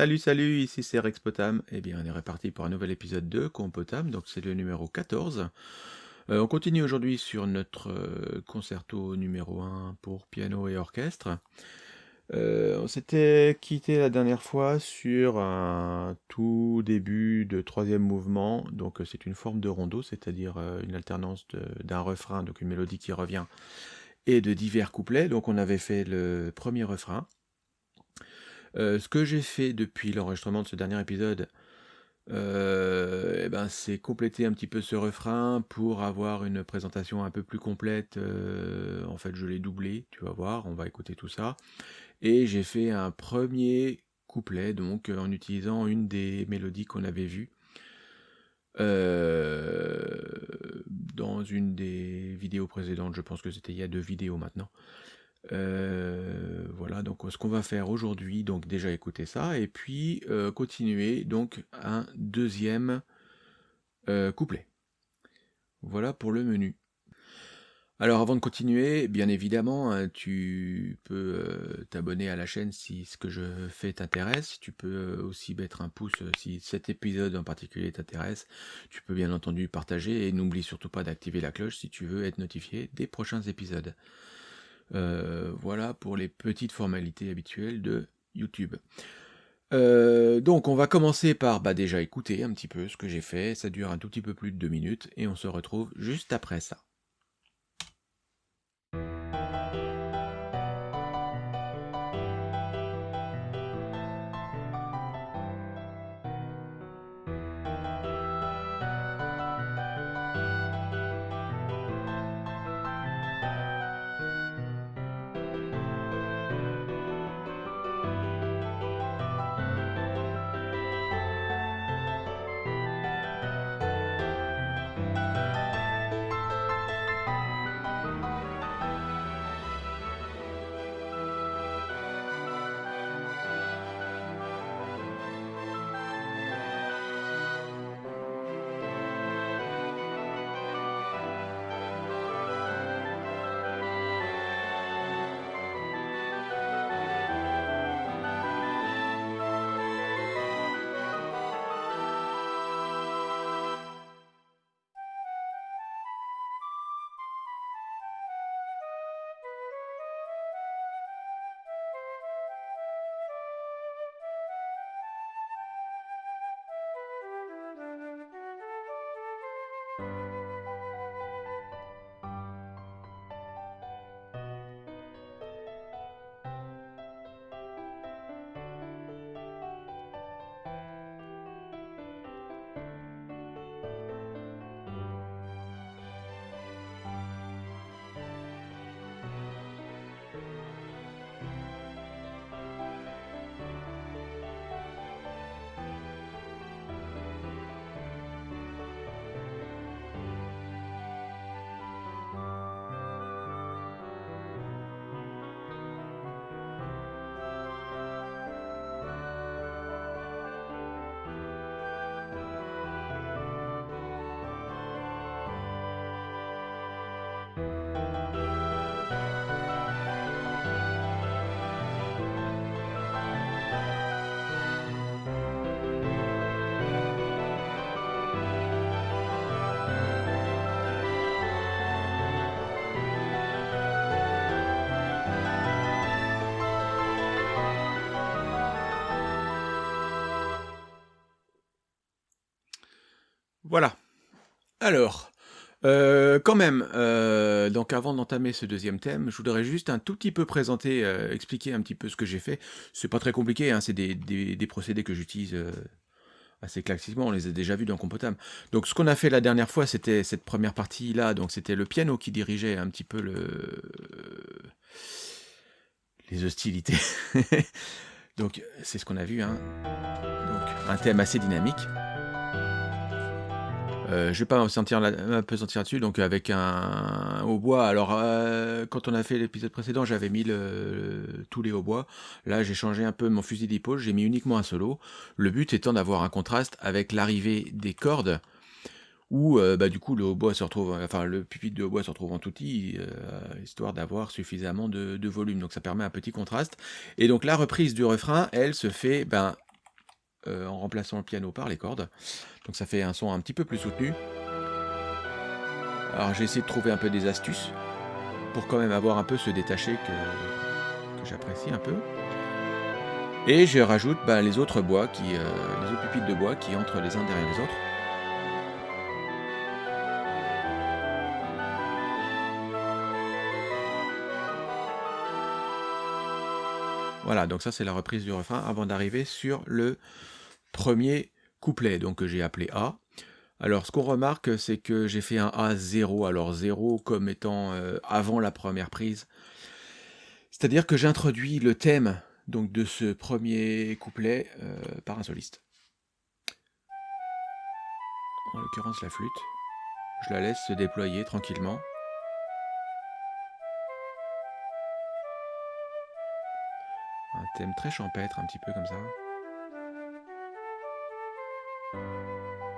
Salut, salut, ici c'est Rex Potam. Eh bien, on est reparti pour un nouvel épisode de Compotam, donc c'est le numéro 14. Euh, on continue aujourd'hui sur notre euh, concerto numéro 1 pour piano et orchestre. Euh, on s'était quitté la dernière fois sur un tout début de troisième mouvement, donc c'est une forme de rondo, c'est-à-dire une alternance d'un refrain, donc une mélodie qui revient, et de divers couplets. Donc on avait fait le premier refrain, euh, ce que j'ai fait depuis l'enregistrement de ce dernier épisode, euh, eh ben, c'est compléter un petit peu ce refrain pour avoir une présentation un peu plus complète. Euh, en fait, je l'ai doublé, tu vas voir, on va écouter tout ça. Et j'ai fait un premier couplet, donc en utilisant une des mélodies qu'on avait vues dans une des vidéos précédentes. Je pense que c'était il y a deux vidéos maintenant. Euh, voilà, donc ce qu'on va faire aujourd'hui, donc déjà écouter ça, et puis euh, continuer donc un deuxième euh, couplet. Voilà pour le menu. Alors avant de continuer, bien évidemment, hein, tu peux t'abonner à la chaîne si ce que je fais t'intéresse. Tu peux aussi mettre un pouce si cet épisode en particulier t'intéresse. Tu peux bien entendu partager et n'oublie surtout pas d'activer la cloche si tu veux être notifié des prochains épisodes. Euh, voilà pour les petites formalités habituelles de YouTube. Euh, donc on va commencer par bah, déjà écouter un petit peu ce que j'ai fait, ça dure un tout petit peu plus de deux minutes et on se retrouve juste après ça. Alors, euh, quand même, euh, donc avant d'entamer ce deuxième thème, je voudrais juste un tout petit peu présenter, euh, expliquer un petit peu ce que j'ai fait. C'est pas très compliqué, hein, c'est des, procédés que j'utilise assez classiquement, on les a déjà vus dans Compotam. Donc ce qu'on a fait la dernière fois, c'était cette première partie-là, donc c'était le piano qui dirigeait un petit peu le... les hostilités. donc c'est ce qu'on a vu, hein. donc un thème assez dynamique. Euh, je vais pas sentir un peu sentir dessus, donc avec un hautbois. Alors, euh, quand on a fait l'épisode précédent, j'avais mis tous les hautbois. Là, j'ai changé un peu mon fusil d'épaule, j'ai mis uniquement un solo. Le but étant d'avoir un contraste avec l'arrivée des cordes, où euh, bah, du coup le hautbois se retrouve, enfin le pupitre de hautbois se retrouve en touti, histoire d'avoir suffisamment de, volume. Donc ça permet un petit contraste. Et donc la reprise du refrain, elle se fait ben, euh, en remplaçant le piano par les cordes. Donc ça fait un son un petit peu plus soutenu. Alors j'ai essayé de trouver un peu des astuces pour quand même avoir un peu ce détaché que, j'apprécie un peu. Et je rajoute bah, les autres bois, euh, les autres pupitres de bois qui entrent les uns derrière les autres. Voilà, donc ça c'est la reprise du refrain avant d'arriver sur le premier couplet, donc que j'ai appelé A. Alors ce qu'on remarque, c'est que j'ai fait un A 0, alors 0 comme étant euh, avant la première prise. C'est-à-dire que j'introduis le thème donc, de ce premier couplet euh, par un soliste. En l'occurrence la flûte. Je la laisse se déployer tranquillement. Un thème très champêtre, un petit peu comme ça.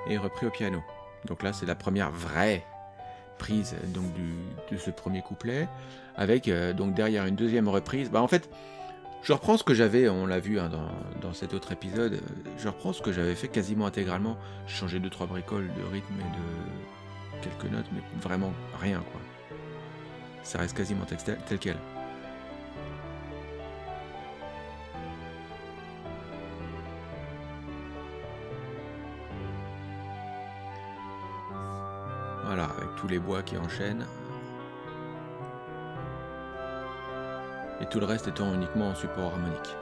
Et repris au piano. Donc là, c'est la première vraie prise donc de ce premier couplet, avec euh, donc derrière une deuxième reprise. Bah en fait, je reprends ce que j'avais, on l'a vu hein, dans, dans, cet autre épisode, je reprends ce que j'avais fait quasiment intégralement. J'ai changé deux trois bricoles de rythme et de quelques notes, mais vraiment rien quoi. Ça reste quasiment tel quel. Tous les bois qui enchaînent. Et tout le reste étant uniquement en support harmonique.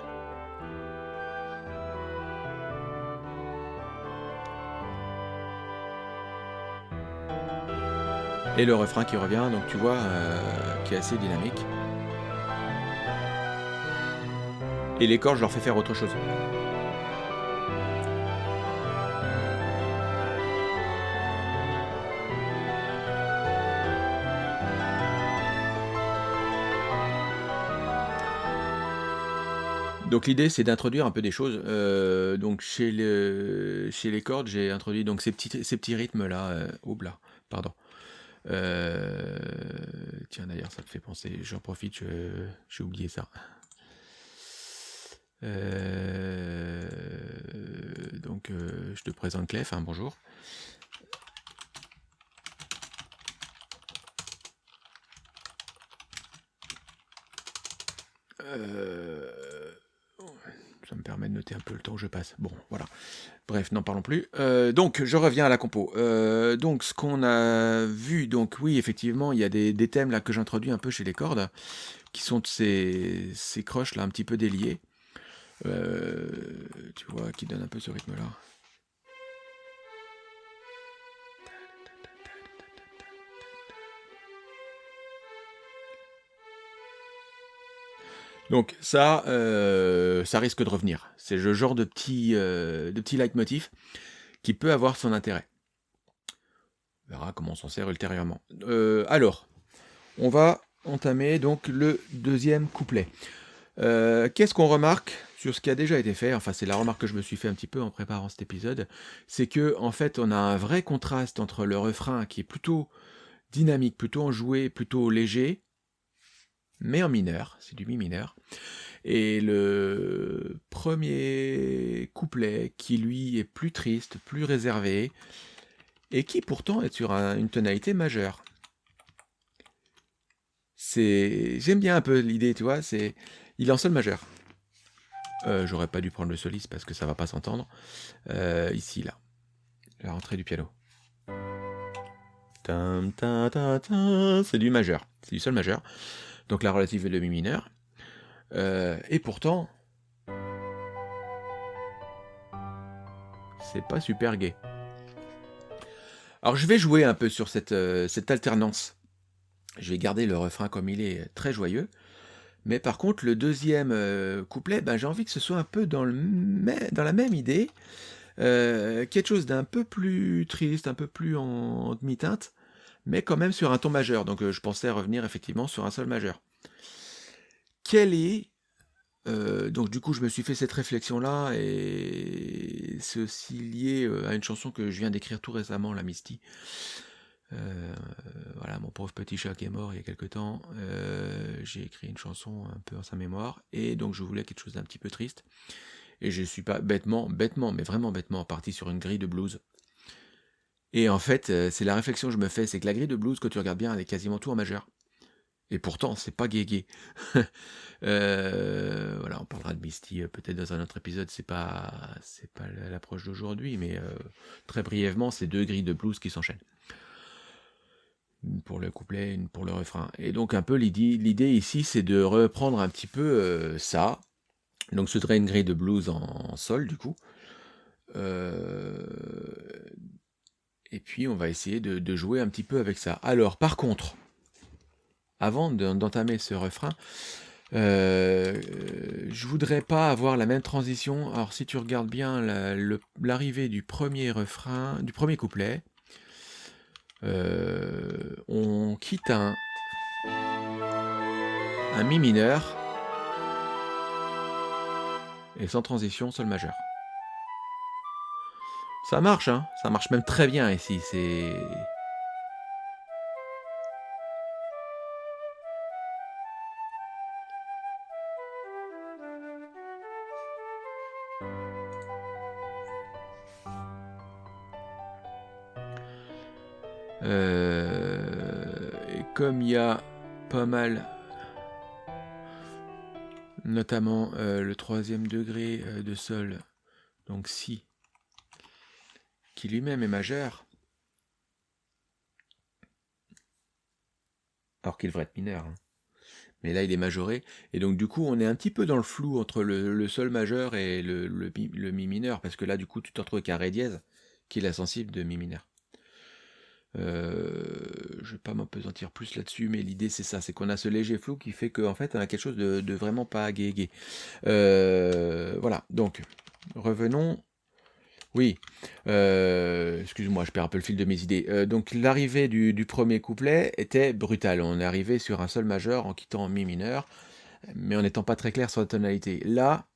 Et le refrain qui revient, donc tu vois, euh, qui est assez dynamique. Et les cordes, je leur fais faire autre chose. Donc l'idée c'est d'introduire un peu des choses. Euh, donc chez, les cordes, j'ai introduit donc ces petits, ces petits rythmes là. Euh, pardon. Euh, tiens d'ailleurs ça me fait penser, j'en profite, j'ai oublié ça. Euh, donc je te présente Clef, hein, bonjour. Euh, me permet de noter un peu le temps que je passe. Bon, voilà. Bref, n'en parlons plus. Euh, donc, je reviens à la compo. Euh, donc, ce qu'on a vu, donc oui, effectivement, il y a des, thèmes là que j'introduis un peu chez les cordes, qui sont ces, ces croches là un petit peu déliées. Euh, tu vois, qui donnent un peu ce rythme-là. Donc ça, euh, ça risque de revenir. C'est le genre de petit, euh, de leitmotiv qui peut avoir son intérêt. On verra comment on s'en sert ultérieurement. Euh, alors, on va entamer donc le deuxième couplet. Qu'est-ce qu'on remarque sur ce qui a déjà été fait? Enfin, c'est la remarque que je me suis fait un petit peu en préparant cet épisode. C'est que en fait, on a un vrai contraste entre le refrain qui est plutôt dynamique, plutôt enjoué, plutôt léger, mais en mineur, c'est du mi mineur. Et le premier couplet qui lui est plus triste, plus réservé, et qui pourtant est sur une tonalité majeure. C'est, j'aime bien un peu l'idée, tu vois, c'est, il est en sol majeur. Euh, j'aurais pas dû prendre le soliste parce que ça va pas s'entendre. Euh, ici, là, la rentrée du piano. C'est du majeur, c'est du sol majeur donc la relative le mi mineur. Euh, et pourtant, c'est pas super gai. Alors je vais jouer un peu sur cette, euh, cette alternance. Je vais garder le refrain comme il est, très joyeux. Mais par contre, le deuxième euh, couplet, ben, j'ai envie que ce soit un peu dans la même idée. quelque chose d'un peu plus triste, un peu plus en demi-teinte mais quand même sur un ton majeur. Donc euh, je pensais revenir effectivement sur un sol majeur. Quel est... Euh, donc du coup je me suis fait cette réflexion là et c'est aussi lié euh, à une chanson que je viens d'écrire tout récemment, la Misty. voilà, mon pauvre petit chat qui est mort il y a quelque temps. j'ai écrit une chanson un peu en sa mémoire et donc je voulais quelque chose d'un petit peu triste. Et je suis pas bêtement, bêtement, mais vraiment bêtement parti sur une grille de blues. Et en fait, euh, c'est la réflexion que je me fais, c'est que la grille de blues, quand tu regardes bien, elle est quasiment tout en majeur. Et pourtant, c'est pas gay euh, voilà, on parlera de Misty euh, peut-être dans un autre épisode, c'est pas c'est pas l'approche d'aujourd'hui, mais très brièvement, c'est deux grilles de blues qui s'enchaînent. Une pour le couplet, une pour le refrain. Et donc un peu l'idée ici, c'est de reprendre un petit peu ça. Donc ce serait une grille de blues en, sol, du coup. Et puis on va essayer de, jouer un petit peu avec ça. Alors par contre, avant d'entamer ce refrain, euh, je voudrais pas avoir la même transition. Alors si tu regardes bien l'arrivée du premier refrain, du premier couplet, euh, on quitte un, un mi mineur et sans transition sol majeur. Ça marche, hein. Ça marche même très bien ici, c'est... Euh, et comme il y a pas mal, notamment euh, le troisième degré euh, de sol, donc si lui-même est majeur, alors qu'il devrait être mineur. Hein. Mais là, il est majoré. Et donc, du coup, on est un petit peu dans le flou entre le, sol majeur et le, mi mineur. Parce que là, du coup, tu te retrouves avec un ré dièse, qui est la sensible de mi mineur. Euh, je vais pas m'apesantir plus là-dessus, mais l'idée c'est ça, c'est qu'on a ce léger flou qui fait qu'en fait on a quelque chose de, vraiment pas gay euh, voilà, donc revenons oui, euh, excuse-moi, je perds un peu le fil de mes idées. Euh, donc l'arrivée du, premier couplet était brutale. On est arrivé sur un sol majeur en quittant mi mineur, mais en n'étant pas très clair sur la tonalité. Là,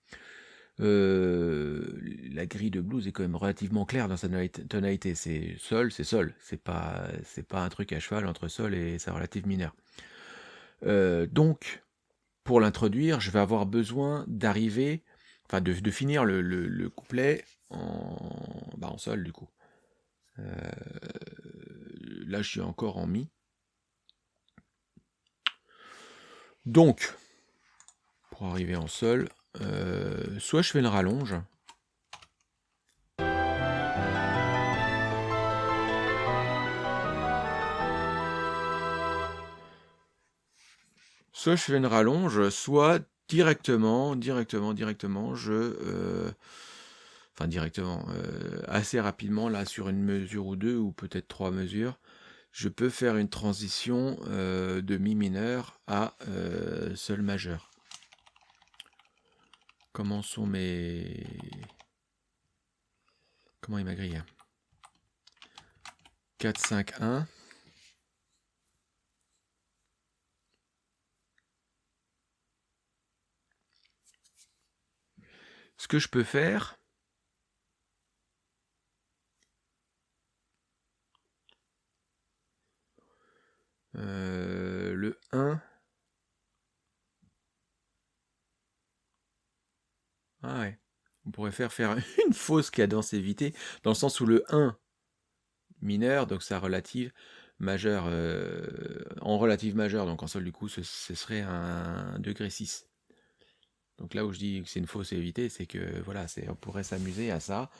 euh, la grille de blues est quand même relativement claire dans sa tonalité. C'est sol, c'est sol. C'est pas, c'est pas un truc à cheval entre sol et sa relative mineure. donc, pour l'introduire, je vais avoir besoin d'arriver, enfin de, finir le couplet en, bah, sol du coup. Euh, là, je suis encore en mi. Donc, pour arriver en sol, euh, soit je fais une rallonge. Soit je fais une rallonge, soit directement, directement, directement, je, euh, enfin directement, euh, assez rapidement, là, sur une mesure ou deux, ou peut-être trois mesures, je peux faire une transition euh, de mi mineur à euh, sol majeur. Comment sont mes... Comment est ma grille? 4, 5, 1. Ce que je peux faire, Euh, le 1. Ah ouais. On pourrait faire faire une fausse cadence évitée, dans le sens où le 1 mineur, donc sa relative majeure, euh, en relative majeure, donc en sol du coup, ce, serait un degré 6. Donc là où je dis que c'est une fausse évitée, c'est que voilà, on pourrait s'amuser à ça,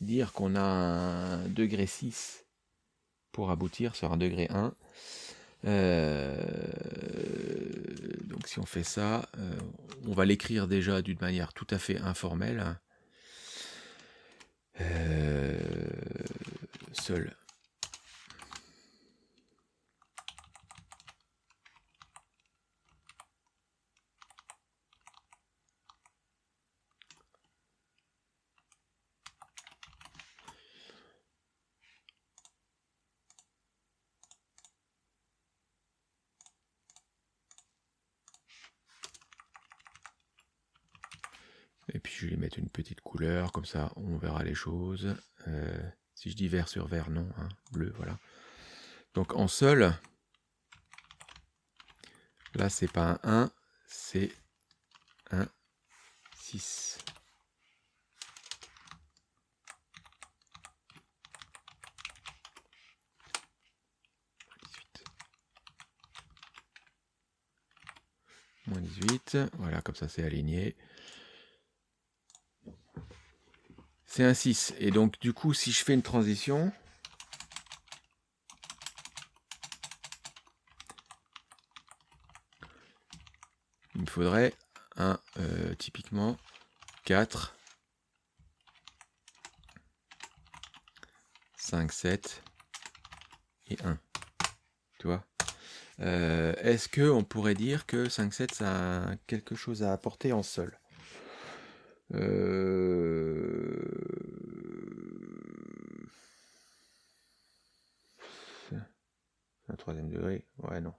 dire qu'on a un degré 6 pour aboutir sur un degré 1. Euh, donc si on fait ça, euh, on va l'écrire déjà d'une manière tout à fait informelle. Euh, seul une petite couleur, comme ça on verra les choses. Euh, si je dis vert sur vert, non, hein, bleu, voilà. Donc en seul, là c'est pas un 1, c'est un 6. Moins 18, voilà, comme ça c'est aligné. C'est un 6. Et donc, du coup, si je fais une transition, il me faudrait un, euh, typiquement, 4, 5, 7 et 1. Tu vois? Euh, Est-ce qu'on pourrait dire que 5, 7, ça a quelque chose à apporter en sol? Un troisième degré Ouais, non.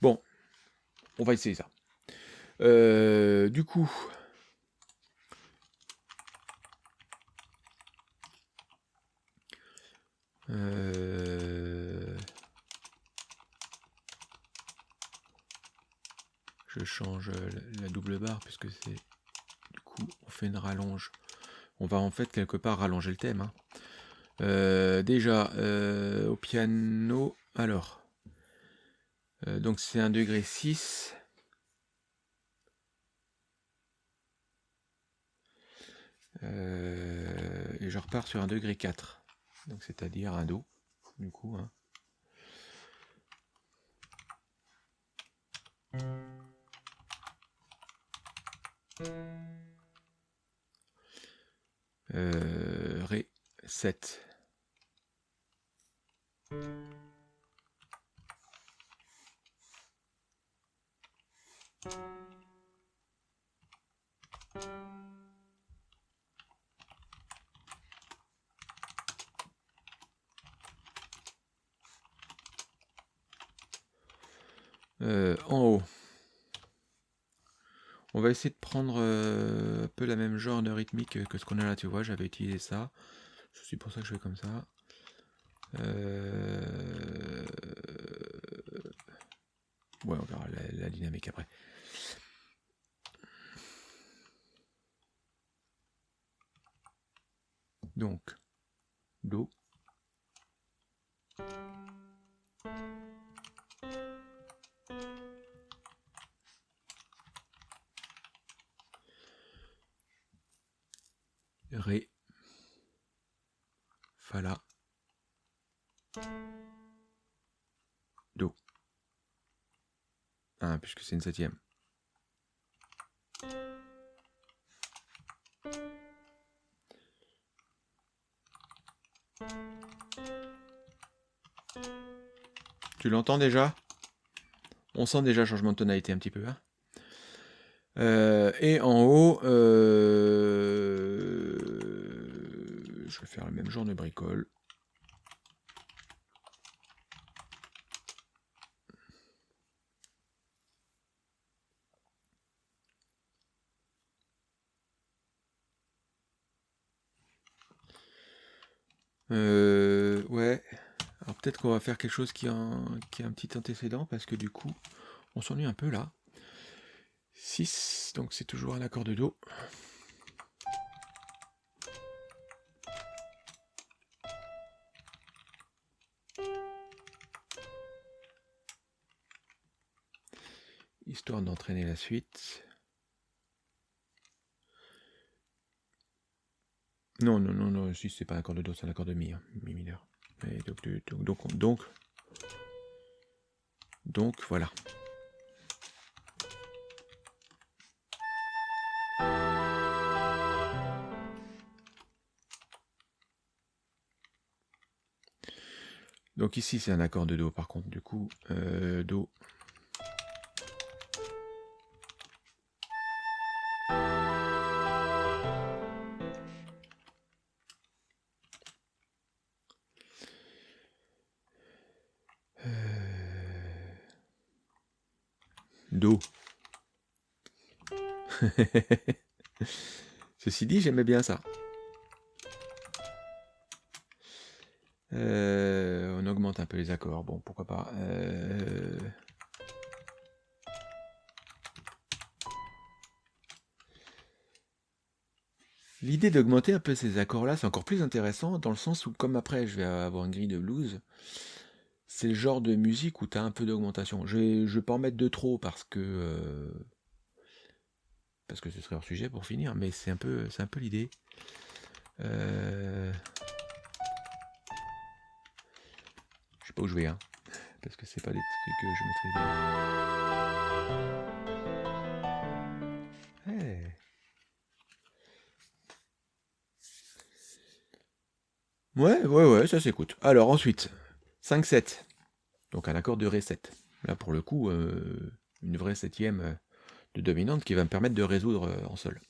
Bon, on va essayer ça. Euh, du coup, euh, change la double barre puisque c'est du coup on fait une rallonge. On va en fait quelque part rallonger le thème. Hein. Euh, déjà au piano, alors donc c'est un degré 6. Euh, et je repars sur un degré 4. Donc c'est-à-dire un Do, du coup. Hein. Euh, Ré 7. Euh, en haut. On va essayer de prendre euh, un peu la même genre de rythmique que ce qu'on a là, tu vois, j'avais utilisé ça. C'est pour ça que je fais comme ça. Euh, ouais, on verra la dynamique après. Donc, Do. Ré, Fa la, Do. Ah, puisque c'est une septième. Tu l'entends déjà? On sent déjà changement de tonalité un petit peu. Hein euh, et en haut, euh, faire le même genre de bricole. Euh, ouais. Alors peut-être qu'on va faire quelque chose qui a, un, qui a un petit antécédent parce que du coup, on s'ennuie un peu là. 6, donc c'est toujours un accord de Do. Histoire d'entraîner la suite. Non, non, non, non, si c'est pas un accord de Do, c'est un accord de Mi, hein, Mi mineur. donc, donc, donc, donc, voilà. Donc ici c'est un accord de Do par contre, du coup, euh, Do. Ceci dit, j'aimais bien ça. Euh, on augmente un peu les accords. Bon, pourquoi pas. Euh, L'idée d'augmenter un peu ces accords-là, c'est encore plus intéressant dans le sens où, comme après je vais avoir une grille de blues, c'est le genre de musique où tu as un peu d'augmentation. Je ne vais pas en mettre de trop parce que euh, parce que ce serait hors sujet pour finir, mais c'est un peu c'est un peu l'idée. Euh... Je sais pas où je vais, hein, parce que c'est pas des trucs que je maîtrise. Ouais, ouais, ouais, ça s'écoute. Alors ensuite, 5-7. Donc un accord de Ré 7. Là pour le coup, euh, une vraie septième euh, de dominante qui va me permettre de résoudre euh, en sol.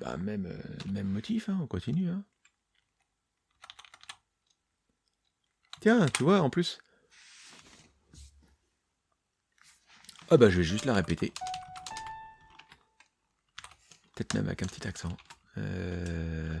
Bah, même, même motif, hein, on continue. Hein. Tiens, tu vois, en plus. Ah bah je vais juste la répéter. Peut-être même avec un petit accent. Euh...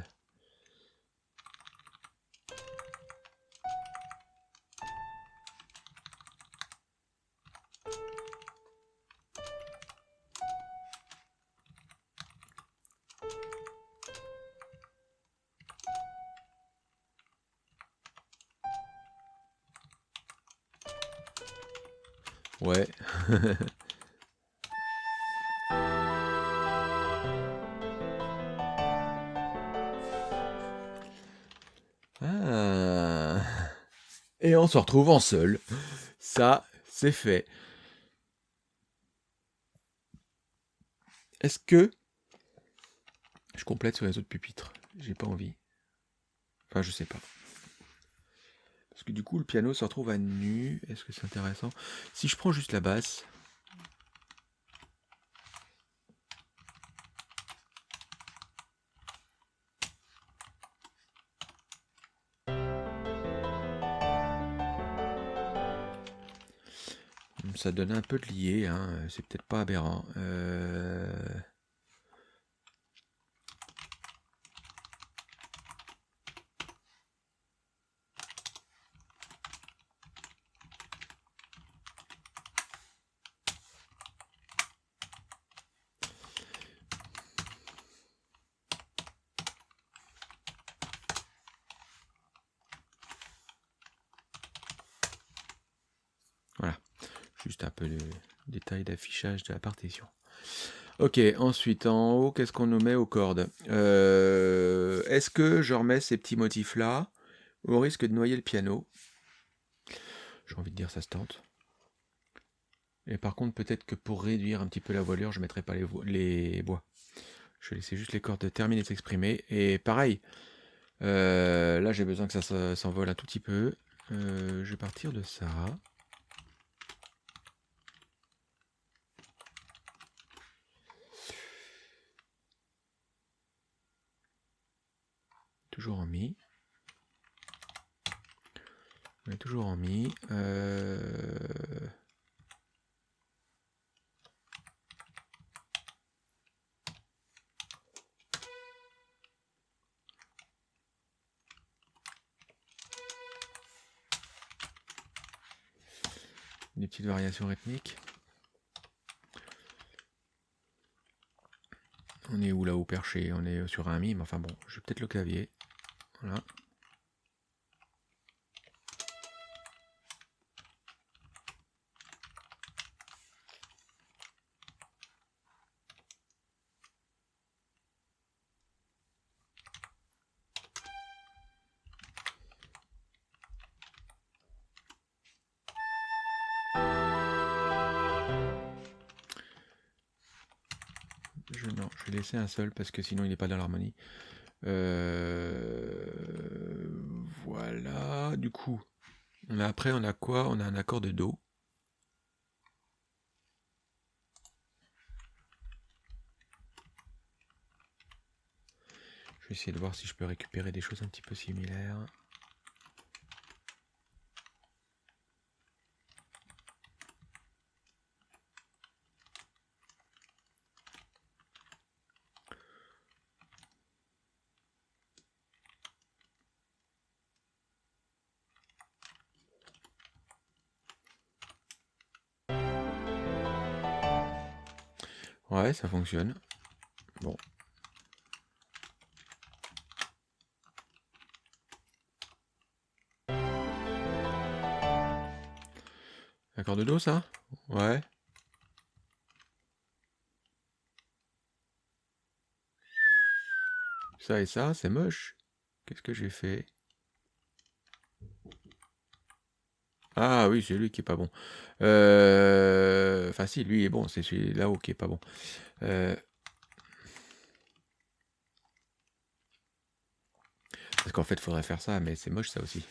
ah. Et on se retrouve en seul. Ça, c'est fait. Est-ce que je complète sur les autres pupitres? J'ai pas envie. Enfin, je sais pas du coup, le piano se retrouve à nu. Est-ce que c'est intéressant? Si je prends juste la basse. Ça donne un peu de lié, hein. c'est peut-être pas aberrant. Euh... Juste un peu de de la partition. Ok, ensuite en haut, qu'est-ce qu'on nous met aux cordes? Euh, Est-ce que je remets ces petits motifs-là au risque de noyer le piano? J'ai envie de dire ça se tente. Et par contre, peut-être que pour réduire un petit peu la voilure, je ne mettrai pas les, les, bois. Je vais laisser juste les cordes terminer de s'exprimer. Et pareil, euh, là j'ai besoin que ça s'envole un tout petit peu. Euh, je vais partir de ça. Toujours en mi. On est toujours en mi. Euh... Des petites variations rythmiques. On est où là-haut perché? On est sur un mi, mais enfin bon, je vais peut-être le clavier. Je, non, je vais laisser un seul parce que sinon il n'est pas dans l'harmonie. Euh, voilà, du coup, après on a quoi? On a un accord de Do. Je vais essayer de voir si je peux récupérer des choses un petit peu similaires. Ça fonctionne. Bon. Accord de dos, ça? Ouais. Ça et ça, c'est moche. Qu'est-ce que j'ai fait? Ah oui, c'est lui qui est pas bon. Euh, enfin si, lui est bon, c'est celui là-haut qui est pas bon. Euh, Parce qu'en fait, il faudrait faire ça, mais c'est moche ça aussi.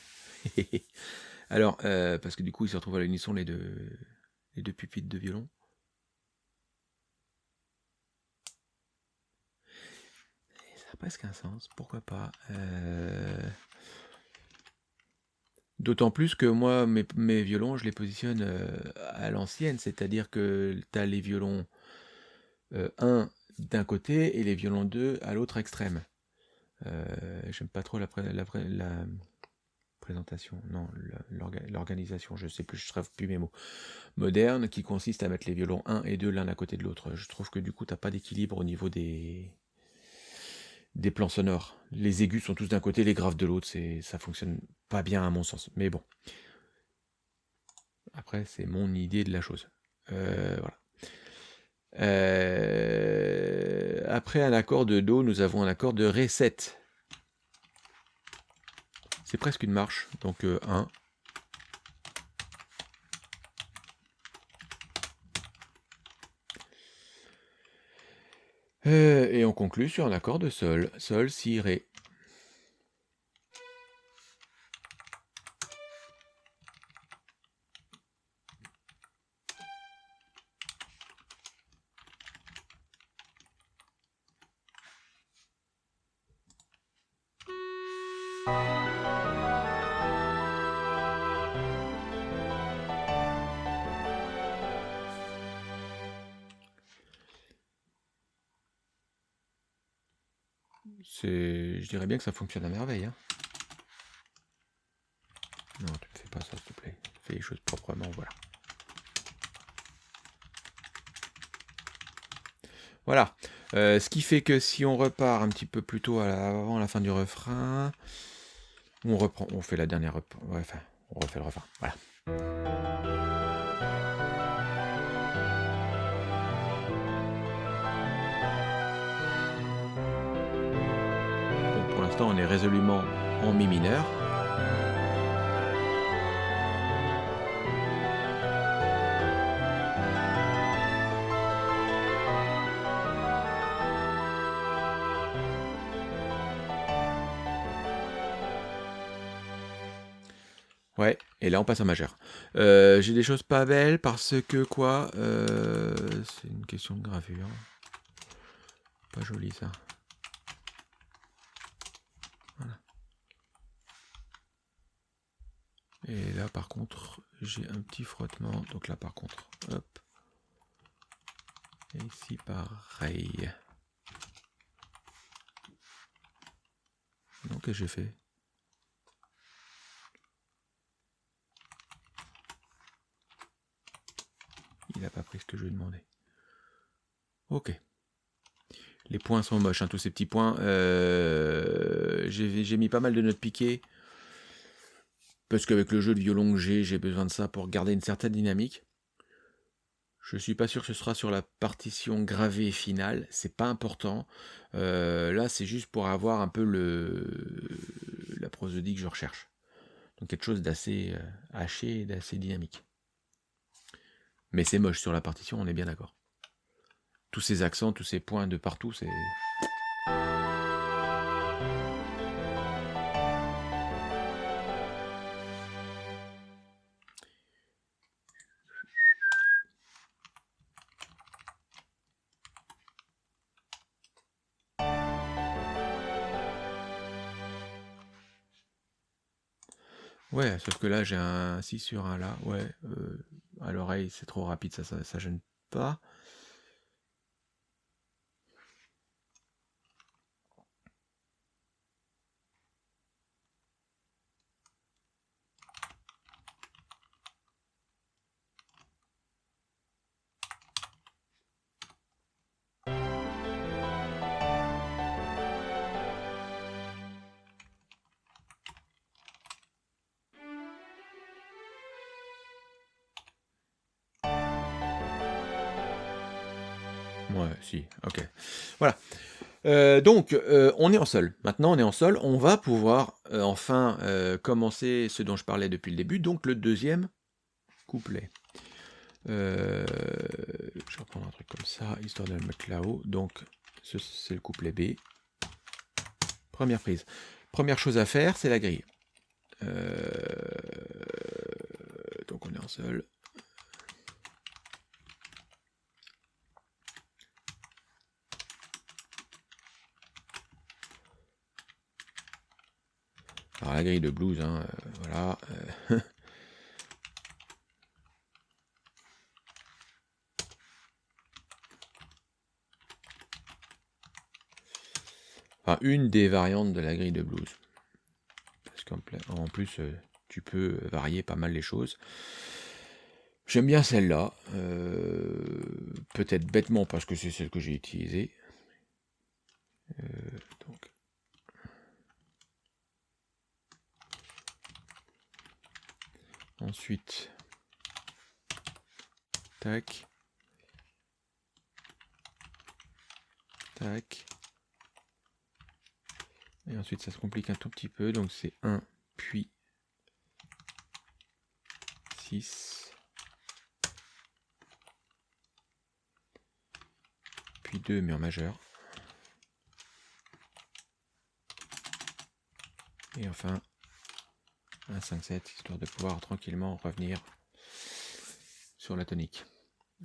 Alors, euh, parce que du coup, ils se retrouvent à l'unisson les deux, les deux pupitres de violon. ça a presque un sens, pourquoi pas. Euh, d'autant plus que moi, mes, violons, je les positionne euh, à l'ancienne, c'est-à-dire que tu as les violons 1 d'un côté et les violons 2 à l'autre extrême. J'aime pas trop la, présentation, non, l'organisation, je sais plus, je ne plus mes mots, moderne, qui consiste à mettre les violons 1 et 2 l'un à côté de l'autre. Je trouve que du coup, tu n'as pas d'équilibre au niveau des, des plans sonores. Les aigus sont tous d'un côté, les graves de l'autre, c'est ça fonctionne pas bien à mon sens. Mais bon. Après, c'est mon idée de la chose. Euh, voilà. Euh, après un accord de Do, nous avons un accord de Ré 7. C'est presque une marche. Donc 1. Euh, et on conclut sur un accord de Sol. Sol, Si, Ré. Bien que ça fonctionne à merveille. Hein. Non, tu ne fais pas ça, s'il te plaît. Fais les choses proprement, voilà. Voilà. Euh, ce qui fait que si on repart un petit peu plus tôt avant la fin du refrain, on reprend, on fait la dernière, enfin, on refait le refrain. Voilà. On est résolument en mi mineur. Ouais, et là on passe en majeur. Euh, j'ai des choses pas belles parce que quoi? Euh, C'est une question de gravure. Pas joli ça. Et là, par contre, j'ai un petit frottement. Donc là, par contre, hop. Et ici, pareil. Donc, j'ai fait? Il n'a pas pris ce que je lui ai demandé. Ok. Les points sont moches, hein, tous ces petits points. Euh, j'ai mis pas mal de notes piquées. Parce qu'avec le jeu de violon que j'ai, j'ai besoin de ça pour garder une certaine dynamique. Je suis pas sûr que ce sera sur la partition gravée finale, c'est pas important. Euh, là, c'est juste pour avoir un peu le la prosodie que je recherche. Donc quelque chose d'assez euh, haché d'assez dynamique. Mais c'est moche sur la partition, on est bien d'accord. Tous ces accents, tous ces points de partout, c'est Ouais, sauf que là, j'ai un 6 sur un là. Ouais, euh, à l'oreille, c'est trop rapide, ça, ça, ça gêne pas. Si, ok. Voilà. Euh, donc, euh, on est en sol. Maintenant, on est en sol. On va pouvoir euh, enfin commencer ce dont je parlais depuis le début, donc le deuxième couplet. je vais reprendre un truc comme ça, histoire de le mettre là-haut. Donc, c'est le couplet B. Première prise. Première chose à faire, c'est la grille. donc, on est en sol. Alors la grille de blues, hein, euh, voilà. Euh. enfin, une des variantes de la grille de blues. Parce qu'en plus, euh, tu peux varier pas mal les choses. J'aime bien celle-là. Peut-être bêtement parce que c'est celle que j'ai utilisée. Ensuite, tac, tac. Et ensuite, ça se complique un tout petit peu. Donc, c'est 1, puis 6, puis 2, mais en majeur. Et enfin, un 5-7, histoire de pouvoir tranquillement revenir sur la tonique.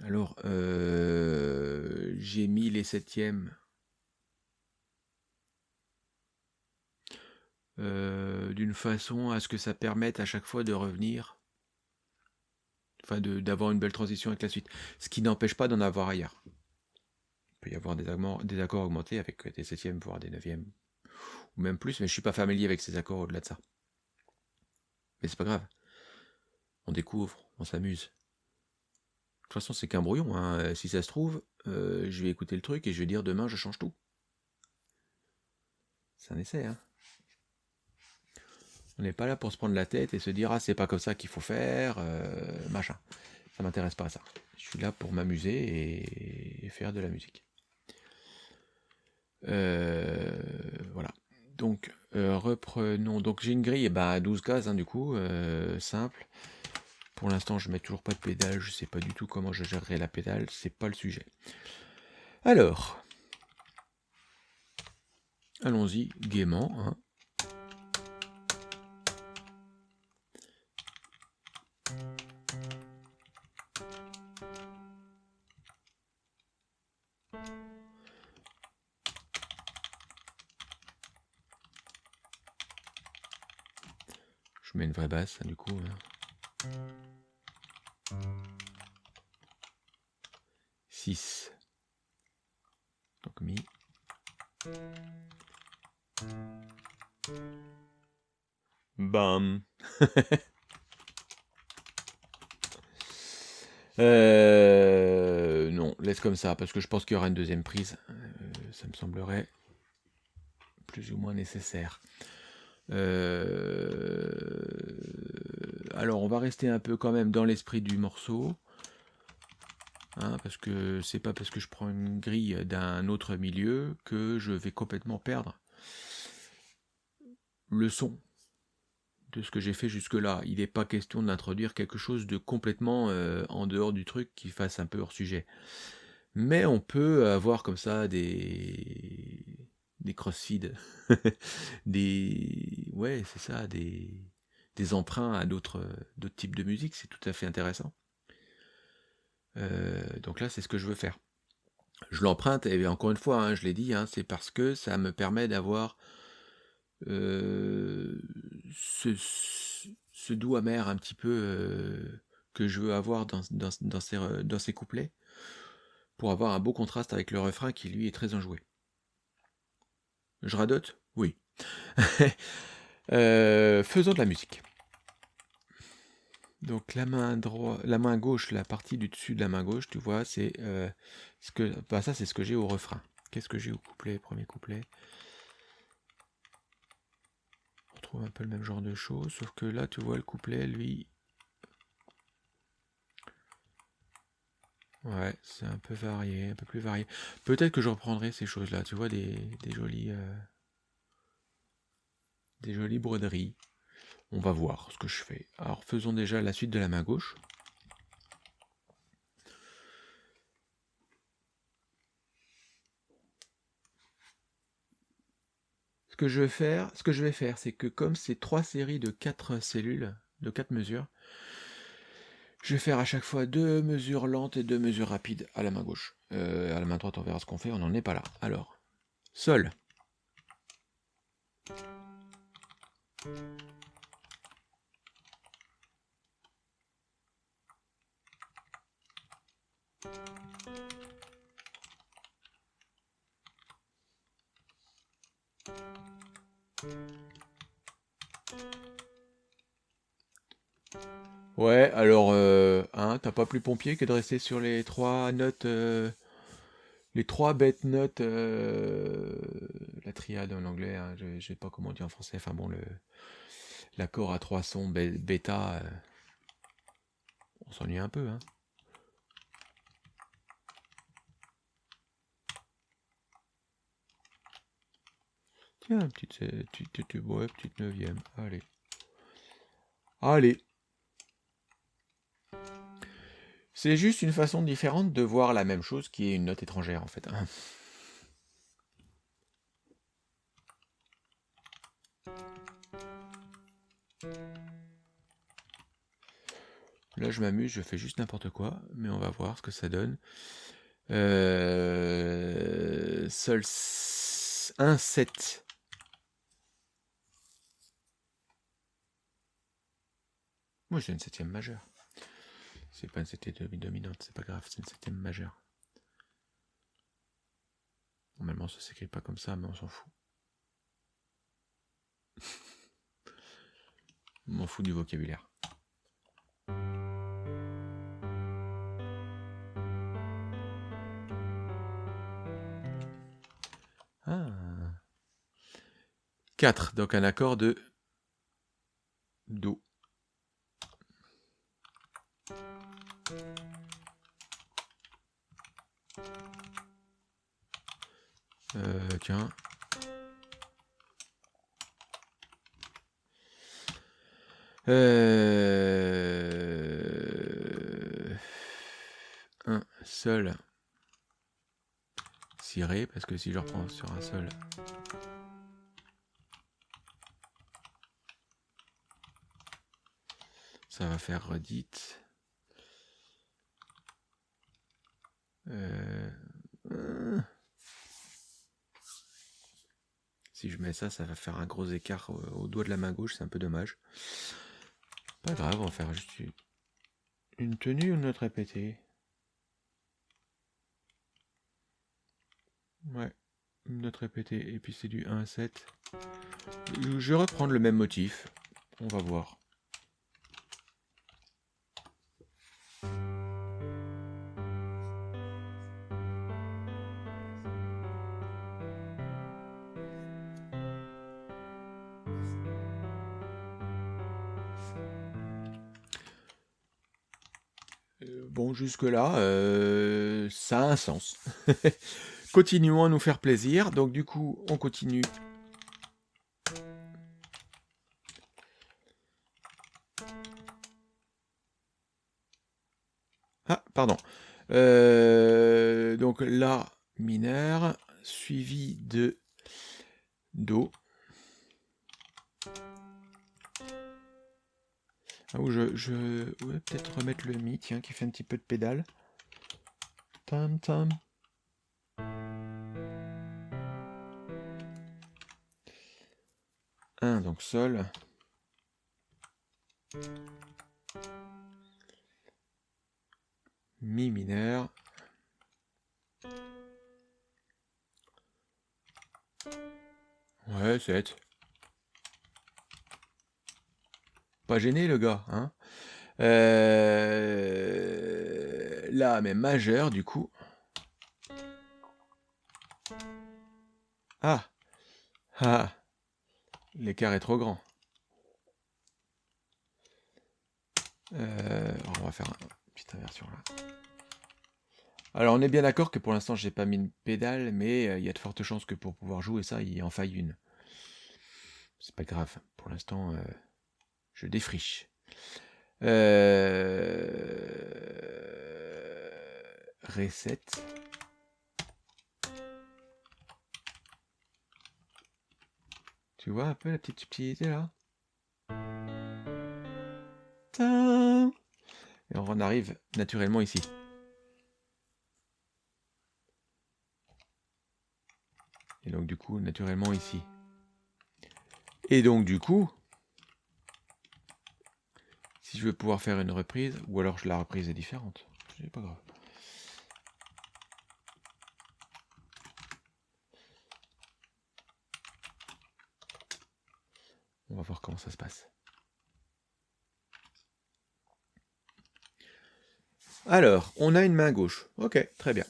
Alors, euh, j'ai mis les septièmes euh, d'une façon à ce que ça permette à chaque fois de revenir, enfin d'avoir une belle transition avec la suite. Ce qui n'empêche pas d'en avoir ailleurs. Il peut y avoir des, des accords augmentés avec des septièmes, voire des neuvièmes, ou même plus, mais je suis pas familier avec ces accords au-delà de ça. Mais c'est pas grave. On découvre, on s'amuse. De toute façon, c'est qu'un brouillon. Hein. Euh, si ça se trouve, euh, je vais écouter le truc et je vais dire demain, je change tout. C'est un essai. Hein. On n'est pas là pour se prendre la tête et se dire ah c'est pas comme ça qu'il faut faire, euh, machin. Ça m'intéresse pas à ça. Je suis là pour m'amuser et faire de la musique. voilà. Donc, euh, reprenons. Donc, j'ai une grille bah, à 12 gaz, hein, du coup, euh, simple. Pour l'instant, je mets toujours pas de pédale. Je sais pas du tout comment je gérerai la pédale. C'est pas le sujet. Alors, allons-y gaiement. Hein. Basse, du coup. 6. Donc mi. Bam. euh, non, laisse comme ça, parce que je pense qu'il y aura une deuxième prise. Euh, ça me semblerait plus ou moins nécessaire. Euh, alors, on va rester un peu quand même dans l'esprit du morceau. Hein, parce que c'est pas parce que je prends une grille d'un autre milieu que je vais complètement perdre le son de ce que j'ai fait jusque-là. Il n'est pas question d'introduire quelque chose de complètement euh, en dehors du truc qui fasse un peu hors sujet. Mais on peut avoir comme ça des, des crossfeeds, des ouais c'est ça, des, des emprunts à d'autres d'autres types de musique, c'est tout à fait intéressant. Euh, donc là c'est ce que je veux faire. Je l'emprunte et encore une fois, hein, je l'ai dit, hein, c'est parce que ça me permet d'avoir euh, ce, doux amer un petit peu euh, que je veux avoir dans, dans, dans, ces, dans ces couplets pour avoir un beau contraste avec le refrain qui lui est très enjoué. Je radote? Oui. Euh, faisons de la musique. Donc la main droite, la main gauche, la partie du dessus de la main gauche, tu vois, c'est euh, ce que, bah, ça c'est ce que j'ai au refrain. Qu'est-ce que j'ai au couplet, premier couplet? On retrouve un peu le même genre de choses, sauf que là, tu vois, le couplet, lui, Ouais, c'est un peu varié, un peu plus varié. Peut-être que je reprendrai ces choses-là, tu vois, des, jolies... euh, des jolies broderies. On va voir ce que je fais. Alors faisons déjà la suite de la main gauche. Ce que je vais faire, ce que je vais faire, c'est que comme c'est trois séries de quatre cellules, de quatre mesures, je vais faire à chaque fois deux mesures lentes et deux mesures rapides à la main gauche. Euh, à la main droite, on verra ce qu'on fait, on n'en est pas là. Alors, sol. Ouais, alors, euh, hein, t'as pas plus pompier que de rester sur les trois notes, euh, les trois bêtes notes, euh, la triade en anglais, hein, je, je sais pas comment dire en français, enfin bon, l'accord à trois sons bêta, on s'ennuie un peu, hein. Petite, euh, petite, petite- ouais, petite neuvième, allez. Allez. C'est juste une façon différente de voir la même chose qui est une note étrangère en fait. hein. Là je m'amuse, je fais juste n'importe quoi, mais on va voir ce que ça donne. Euh... Sol 1, 7. Moi c'est une septième majeure. C'est pas une septième dominante, c'est pas grave, c'est une septième majeure. Normalement ça s'écrit pas comme ça, mais on s'en fout. On m'en fout du vocabulaire. Ah. 4, donc un accord de Do. Euh, tiens. Euh... Un seul. Ciré, parce que si je reprends sur un seul. Ça va faire redite. Euh. Si je mets ça, ça va faire un gros écart au, doigt de la main gauche, c'est un peu dommage. Pas grave, on va faire juste une, tenue ou une note répétée. Ouais, une note répétée, et puis c'est du 1 à 7. Je vais reprendre le même motif, on va voir. Jusque-là, euh, ça a un sens. Continuons à nous faire plaisir. Donc du coup, on continue. Ah, pardon. Euh, donc La mineur, suivi de Do. Ah, ou je, je ouais, peut-être remettre le Mi, tiens, qui fait un petit peu de pédale. Tam tam. Un, donc Sol. Mi mineur. Ouais, 7. Pas gêné le gars, hein Euh, Là, mais majeur du coup. Ah Ah L'écart est trop grand. Euh, on va faire une petite inversion là. Alors on est bien d'accord que pour l'instant j'ai pas mis de pédale, mais euh, il y a de fortes chances que pour pouvoir jouer ça, il en faille une. C'est pas grave, pour l'instant je défriche. Euh... Tu vois un peu la petite subtilité là? Et on en arrive naturellement ici. Et donc du coup, naturellement ici. Et donc du coup, si je veux pouvoir faire une reprise, ou alors la reprise est différente, c'est pas grave. On va voir comment ça se passe. Alors, on a une main gauche. Ok, très bien.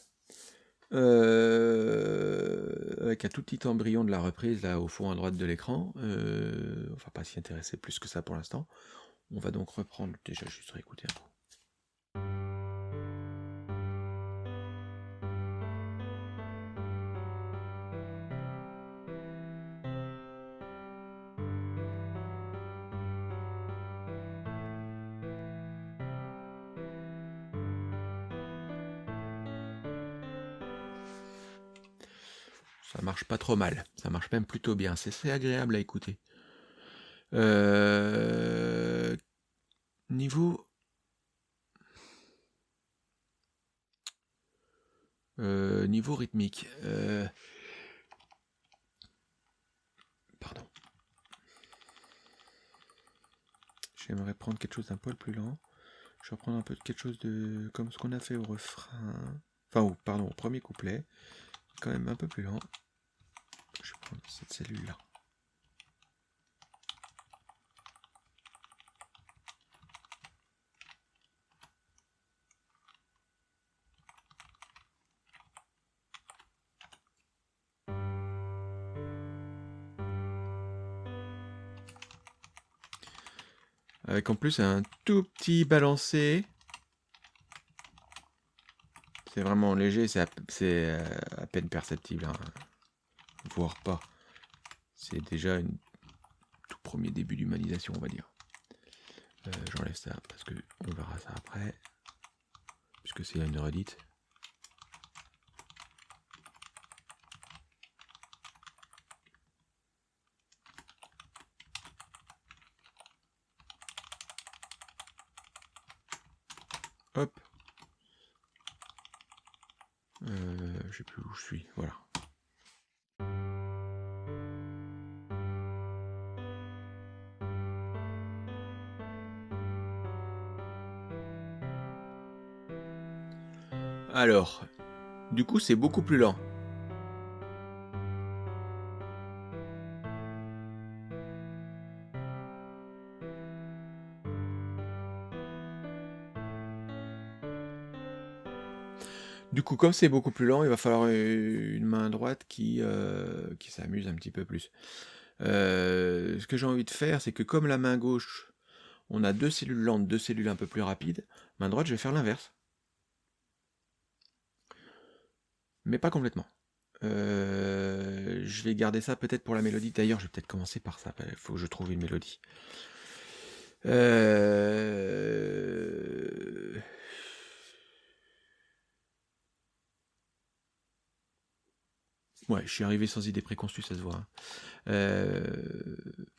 Euh, avec un tout petit embryon de la reprise là au fond à droite de l'écran. Euh, on va pas s'y intéresser plus que ça pour l'instant. On va donc reprendre déjà juste réécouter un peu. Ça marche pas trop mal. Ça marche même plutôt bien. C'est agréable à écouter. Euh, niveau... Euh, niveau rythmique. Euh, pardon. J'aimerais prendre quelque chose d'un poil plus lent. Je vais reprendre un peu quelque chose de comme ce qu'on a fait au refrain. Enfin, pardon, au premier couplet quand même un peu plus lent. Je vais prendre cette cellule-là. Avec en plus un tout petit balancé c'est vraiment léger, c'est à, euh, peine perceptible, hein. voire pas. C'est déjà un tout premier début d'humanisation, on va dire. Euh, j'enlève ça parce que on verra ça après, puisque c'est une redite. Sais plus où je suis, voilà. Alors, du coup c'est beaucoup plus lent. Comme c'est beaucoup plus lent, il va falloir une main droite qui, euh, qui s'amuse un petit peu plus. Euh, ce que j'ai envie de faire, c'est que comme la main gauche, on a deux cellules lentes, deux cellules un peu plus rapides, main droite, je vais faire l'inverse. Mais pas complètement. Euh, je vais garder ça peut-être pour la mélodie. D'ailleurs, je vais peut-être commencer par ça. Il faut que je trouve une mélodie. Ouais, je suis arrivé sans idée préconçue, ça se voit. Hein. Euh,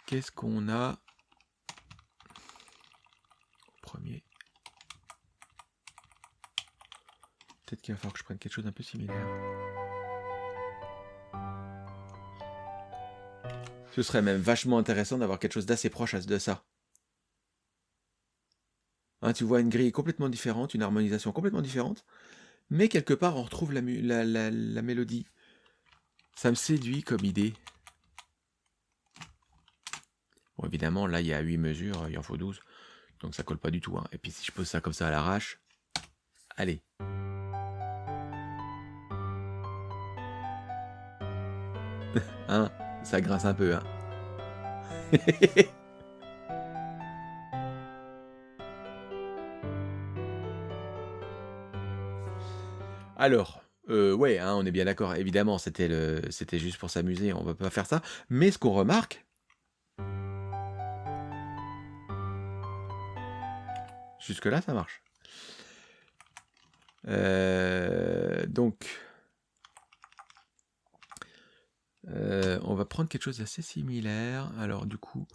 qu'est-ce qu'on a premier? Peut-être qu'il va falloir que je prenne quelque chose d'un peu similaire. Ce serait même vachement intéressant d'avoir quelque chose d'assez proche de ça. Hein, tu vois une grille complètement différente, une harmonisation complètement différente, mais quelque part on retrouve la mélodie. Ça me séduit comme idée. Bon, évidemment, là, il y a 8 mesures, il en faut 12. Donc ça colle pas du tout. Hein. Et puis si je pose ça comme ça à l'arrache, allez. hein, ça grince un peu, hein. Alors, euh, ouais, hein, on est bien d'accord. Évidemment, c'était juste pour s'amuser. On va pas faire ça. Mais ce qu'on remarque, jusque là, ça marche. Euh, donc, euh, on va prendre quelque chose d'assez similaire. Alors, du coup,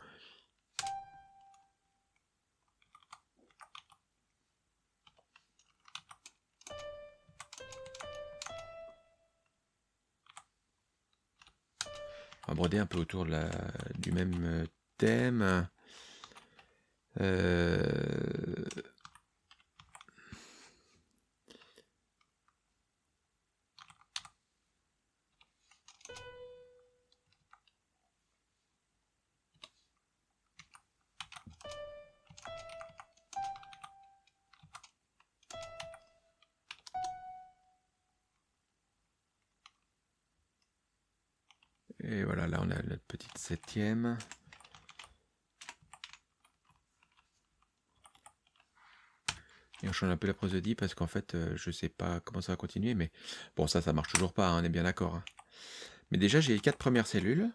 On va broder un peu autour du même euh, thème. Euh... voilà, là on a notre petite septième. Et on change un peu la prosodie parce qu'en fait, euh, je sais pas comment ça va continuer, mais bon, ça, ça marche toujours pas, hein, on est bien d'accord. hein. Mais déjà, j'ai les quatre premières cellules.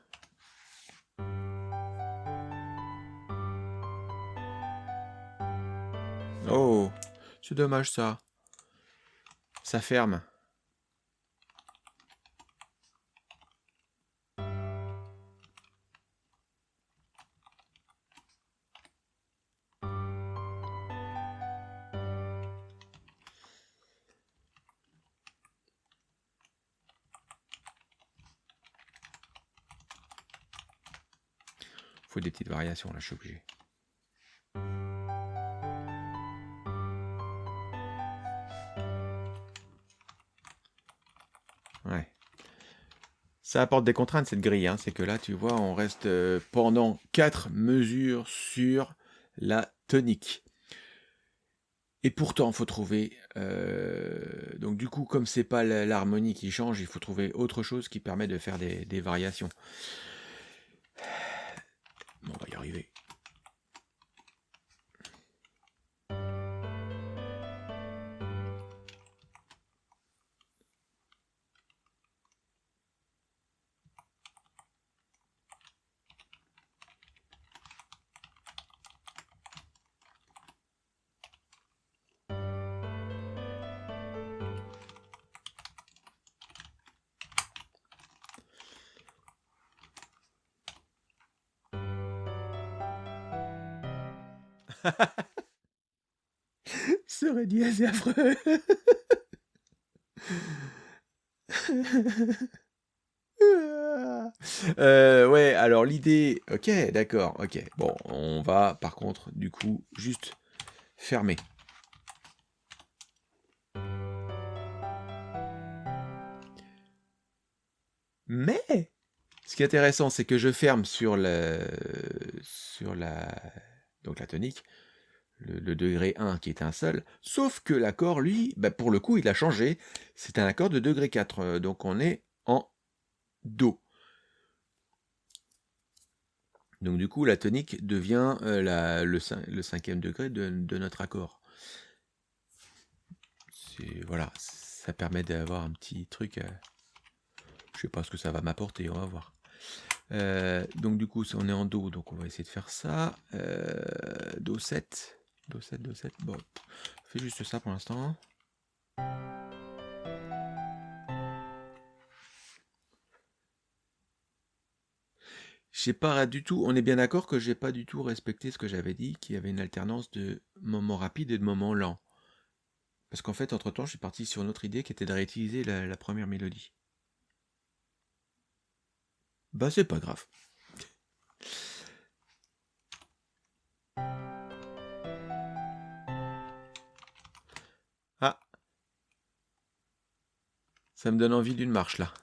Oh, c'est dommage ça. Ça ferme. Là, je suis obligé. Ouais. Ça apporte des contraintes cette grille, hein. c'est que là tu vois on reste euh, pendant 4 mesures sur la tonique. Et pourtant il faut trouver, euh, donc du coup comme c'est pas l'harmonie qui change, il faut trouver autre chose qui permet de faire des variations. Ok, d'accord, ok. Bon, on va par contre, du coup, juste fermer. Mais, ce qui est intéressant, c'est que je ferme sur le, sur la, donc la tonique, le, le degré 1 qui est un seul, sauf que l'accord, lui, bah, pour le coup, il a changé. C'est un accord de degré 4, euh, donc on est en Do. Donc du coup, la tonique devient euh, le, cin- le cinquième degré de, notre accord. Voilà, ça permet d'avoir un petit truc. euh, je sais pas ce que ça va m'apporter, on va voir. Euh, donc du coup, on est en Do, donc on va essayer de faire ça. Do 7. Do 7, Do 7. Bon, on fait juste ça pour l'instant. J'ai pas du tout, on est bien d'accord que j'ai pas du tout respecté ce que j'avais dit, qu'il y avait une alternance de moments rapides et de moments lents. Parce qu'en fait, entre-temps, je suis parti sur une autre idée qui était de réutiliser la, la première mélodie. Bah, c'est pas grave. Ah. Ça me donne envie d'une marche, là.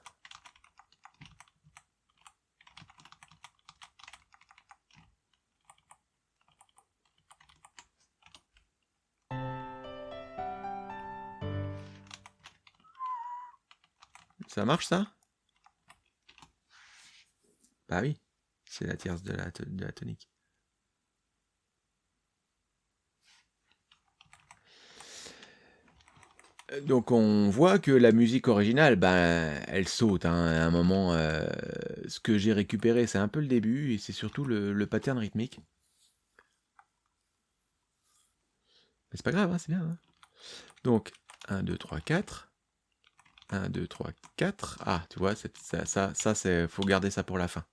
Ça marche, ça? Bah oui, c'est la tierce de la, de la tonique. donc on voit que la musique originale, ben, elle saute, hein, à un moment, heu, ce que j'ai récupéré, c'est un peu le début et c'est surtout le pattern rythmique. C'est pas grave, hein, c'est bien, hein. Donc 1, 2, 3, 4. 1, 2, 3, 4. Ah, tu vois, ça ça ça c'est faut garder ça pour la fin.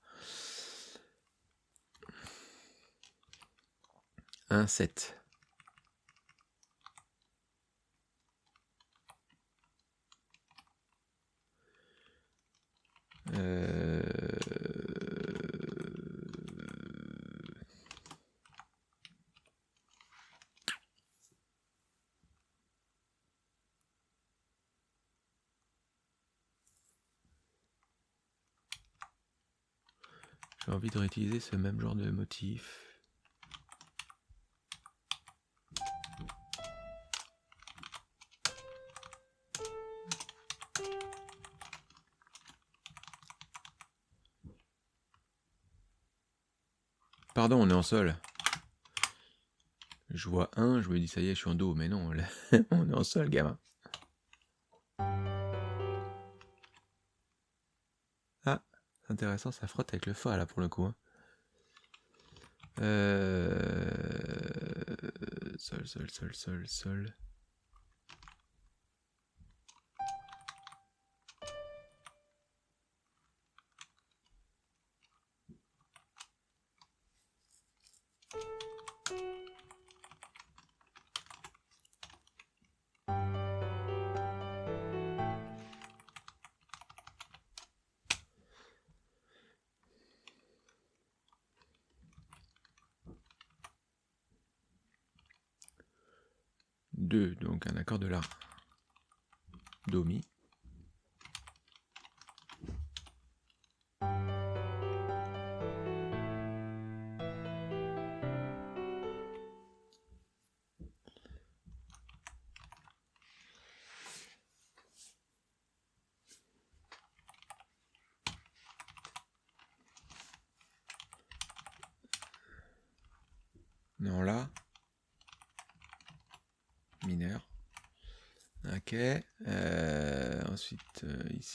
1, 7. Euh... J'ai envie de réutiliser ce même genre de motif. Pardon, on est en sol. Je vois un, je me dis ça y est, je suis en dos, mais non, on est en sol, gamin. Intéressant, ça frotte avec le fa là pour le coup. Hein. Euh... Sol, sol, sol, sol, sol.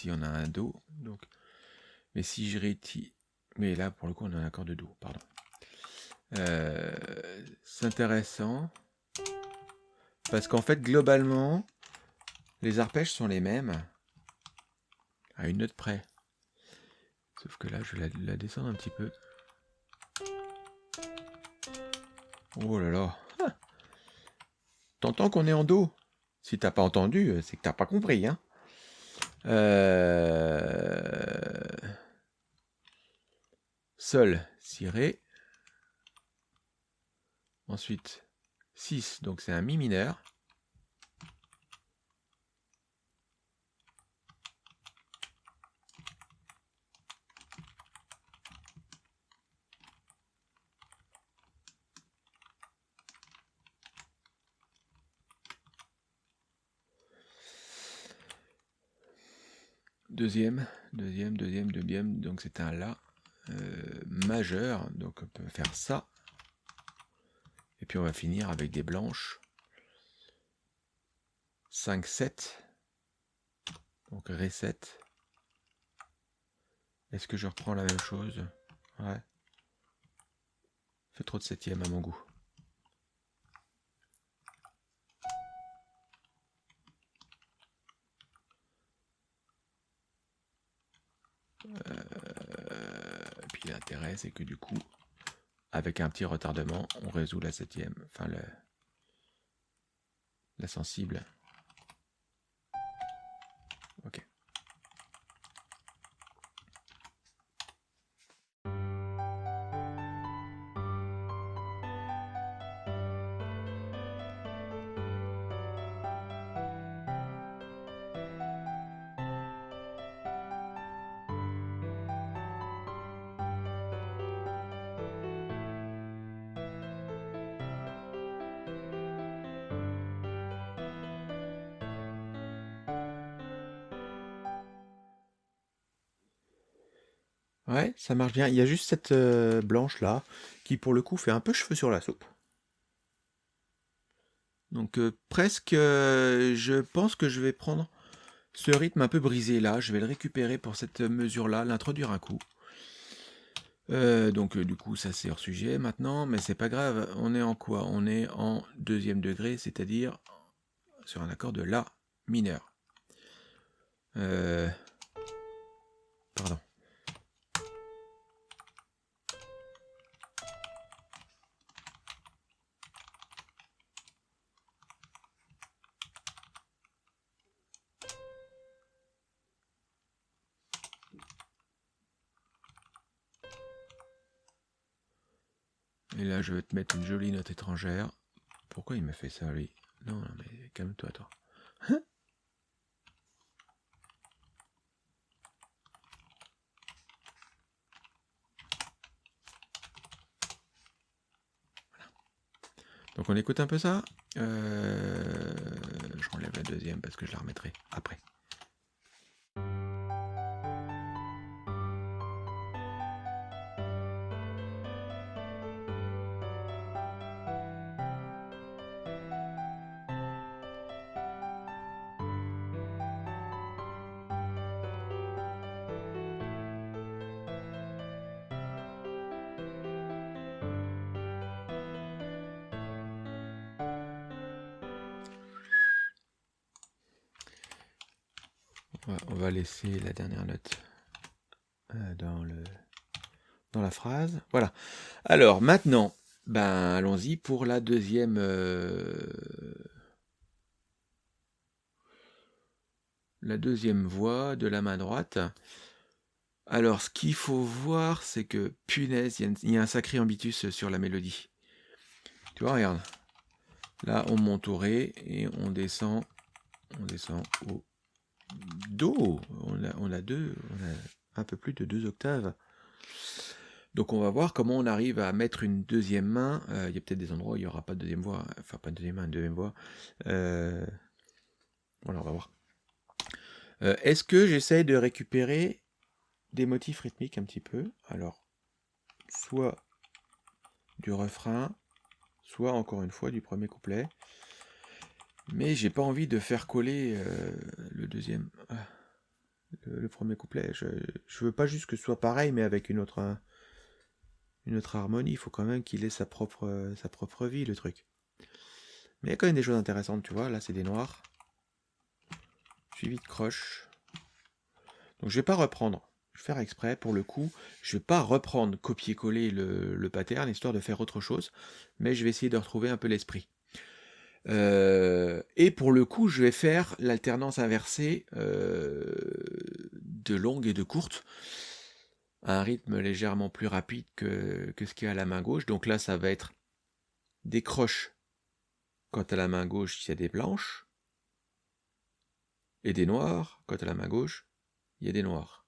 On a un Do. Donc, mais si je réutilise... Mais là, pour le coup, on a un accord de Do, pardon. Euh, c'est intéressant. Parce qu'en fait, globalement, les arpèges sont les mêmes. À une note près. Sauf que là, je vais la descendre un petit peu. Oh là là. T'entends qu'on est en Do Si t'as pas entendu, euh, c'est que t'as pas compris. Hein euh... Sol, si Ré. Ensuite, 6, donc c'est un Mi mineur. Deuxième, deuxième, deuxième, deuxième, donc c'est un La euh, majeur, donc on peut faire ça. Et puis on va finir avec des blanches. 5, 7. Donc Ré 7. Est-ce que je reprends la même chose? Ouais. Fait trop de septième à mon goût. Euh, puis l'intérêt, c'est que du coup, avec un petit retardement, on résout la septième, enfin le, la sensible. Ça marche bien. Il y a juste cette blanche là qui pour le coup fait un peu cheveux sur la soupe. Donc euh, presque, euh, je pense que je vais prendre ce rythme un peu brisé là, je vais le récupérer pour cette mesure-là, l'introduire un coup. Euh, donc du coup ça c'est hors sujet maintenant, mais c'est pas grave, on est en quoi? On est en deuxième degré, c'est-à-dire sur un accord de La mineur. Et là, je vais te mettre une jolie note étrangère. Pourquoi il m'a fait ça, lui? Non, non, mais calme-toi, toi. Donc on écoute un peu ça? Euh, je relève la deuxième parce que je la remettrai après. Alors maintenant, ben allons-y pour la deuxième. Euh, la deuxième voix de la main droite. Alors, ce qu'il faut voir, c'est que, punaise, il y, a un sacré ambitus sur la mélodie. Tu vois, regarde. Là, on monte au Ré et on descend, on descend au Do. On a, deux, on a un peu plus de deux octaves. Donc on va voir comment on arrive à mettre une deuxième main. Euh, il y a peut-être des endroits où il n'y aura pas de deuxième voix. Enfin, pas de deuxième main, une deuxième voix. Euh, voilà, on va voir. Euh, est-ce que j'essaye de récupérer des motifs rythmiques un petit peu? Alors, soit du refrain, soit encore une fois du premier couplet. Mais j'ai pas envie de faire coller le deuxième, ah, le, premier couplet. Je, je veux pas juste que ce soit pareil, mais avec une autre, une autre harmonie. Il faut quand même qu'il ait sa propre, sa propre vie, le truc. Mais il y a quand même des choses intéressantes, tu vois. Là, c'est des noirs. Suivi de croche. Donc je vais pas reprendre. Je vais faire exprès, pour le coup, je vais pas reprendre, copier-coller le, le pattern, histoire de faire autre chose. Mais je vais essayer de retrouver un peu l'esprit. Euh, et pour le coup, je vais faire l'alternance inversée euh, de longue et de courte, un rythme légèrement plus rapide que, ce qu'il y a à la main gauche. Donc là, ça va être des croches quand à la main gauche, il y a des blanches, et des noirs quand à la main gauche, il y a des noirs.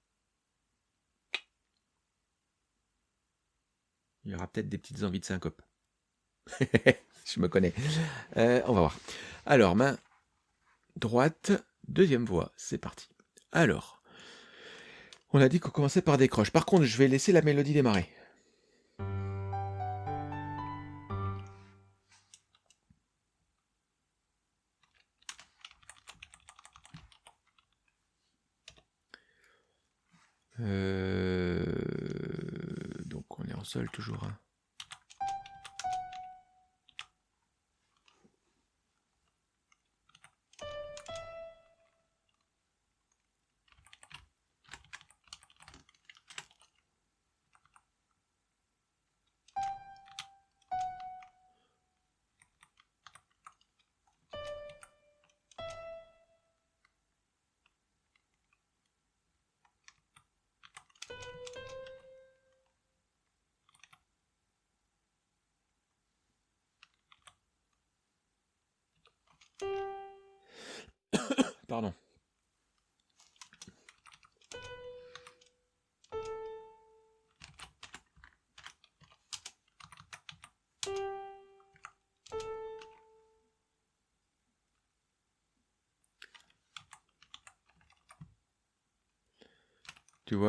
Il y aura peut-être des petites envies de syncope. je me connais. Euh, on va voir. Alors, main droite, deuxième voix, c'est parti. Alors, on a dit qu'on commençait par des croches. Par contre, je vais laisser la mélodie démarrer. Euh, donc on est en sol toujours. Hein.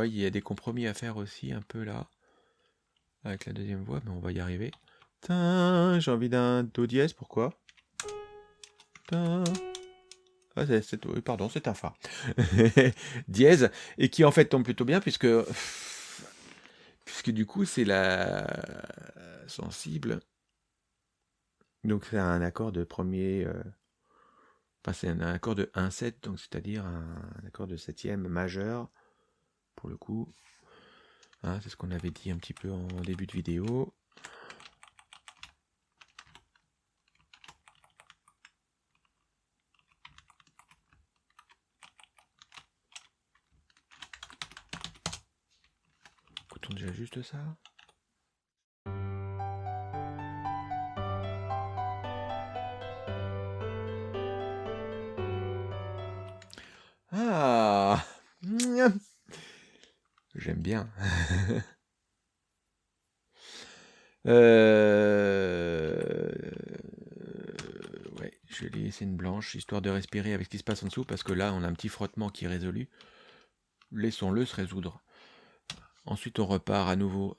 Il y a des compromis à faire aussi un peu là. Avec la deuxième voix, mais on va y arriver. J'ai envie d'un Do dièse, pourquoi Ah, pardon, c'est un Fa. dièse, et qui en fait tombe plutôt bien puisque, puisque du coup c'est la sensible. Donc c'est un accord de premier, euh, c'est un accord de 1-7, donc c'est-à-dire un, accord de septième majeur, le coup. Hein, c'est ce qu'on avait dit un petit peu en début de vidéo. déjà juste ça? Bien. euh... Ouais, je vais laisser une blanche, histoire de respirer avec ce qui se passe en dessous, parce que là, on a un petit frottement qui est résolu. Laissons-le se résoudre. Ensuite, on repart à nouveau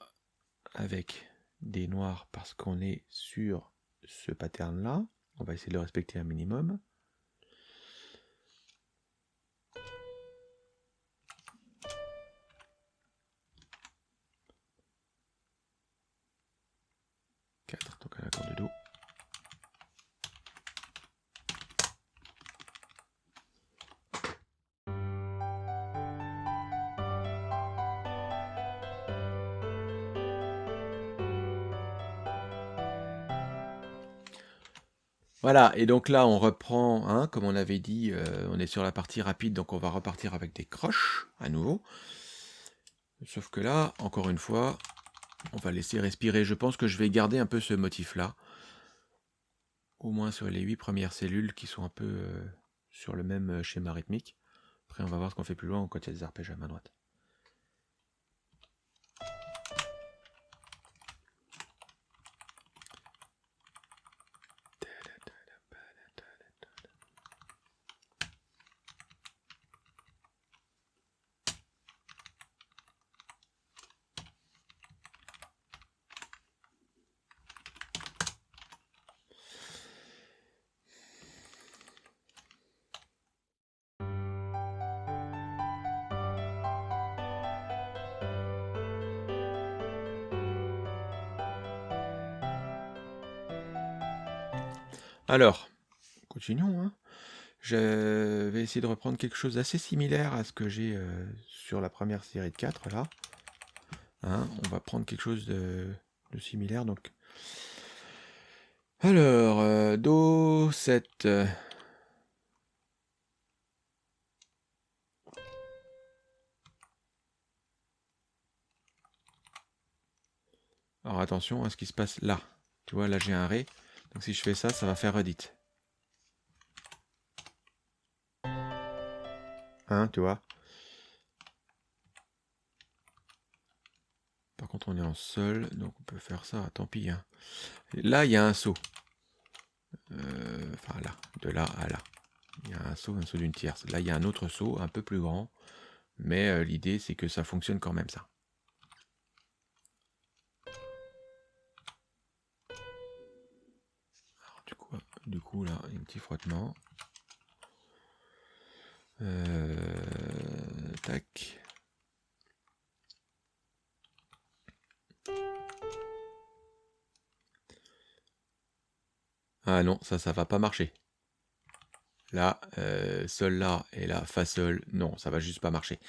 avec des noirs parce qu'on est sur ce pattern-là. On va essayer de le respecter un minimum. Voilà, et donc là on reprend, hein, comme on avait dit, euh, on est sur la partie rapide, donc on va repartir avec des croches à nouveau. Sauf que là, encore une fois, on va laisser respirer. Je pense que je vais garder un peu ce motif-là. Au moins sur les huit premières cellules qui sont un peu euh, sur le même euh, schéma rythmique. Après on va voir ce qu'on fait plus loin quand il y a des arpèges à main droite. Alors, continuons. Hein. Je vais essayer de reprendre quelque chose d'assez similaire à ce que j'ai euh, sur la première série de 4 là. Hein, on va prendre quelque chose de, similaire. Donc, alors, euh, Do 7. Alors attention à ce qui se passe là. Tu vois, là j'ai un Ré. Donc si je fais ça, ça va faire redit. Hein, tu vois? Par contre, on est en sol, donc on peut faire ça, tant pis. Hein. Là, il y a un saut. Euh, enfin, là, de là à là. Il y a un saut, un saut d'une tierce. Là, il y a un autre saut, un peu plus grand. Mais euh, l'idée, c'est que ça fonctionne quand même, ça. Du coup, là, un petit frottement. Euh, tac. Ah non, ça, ça va pas marcher. Là, euh, sol là et là, fa sol. Non, ça va juste pas marcher.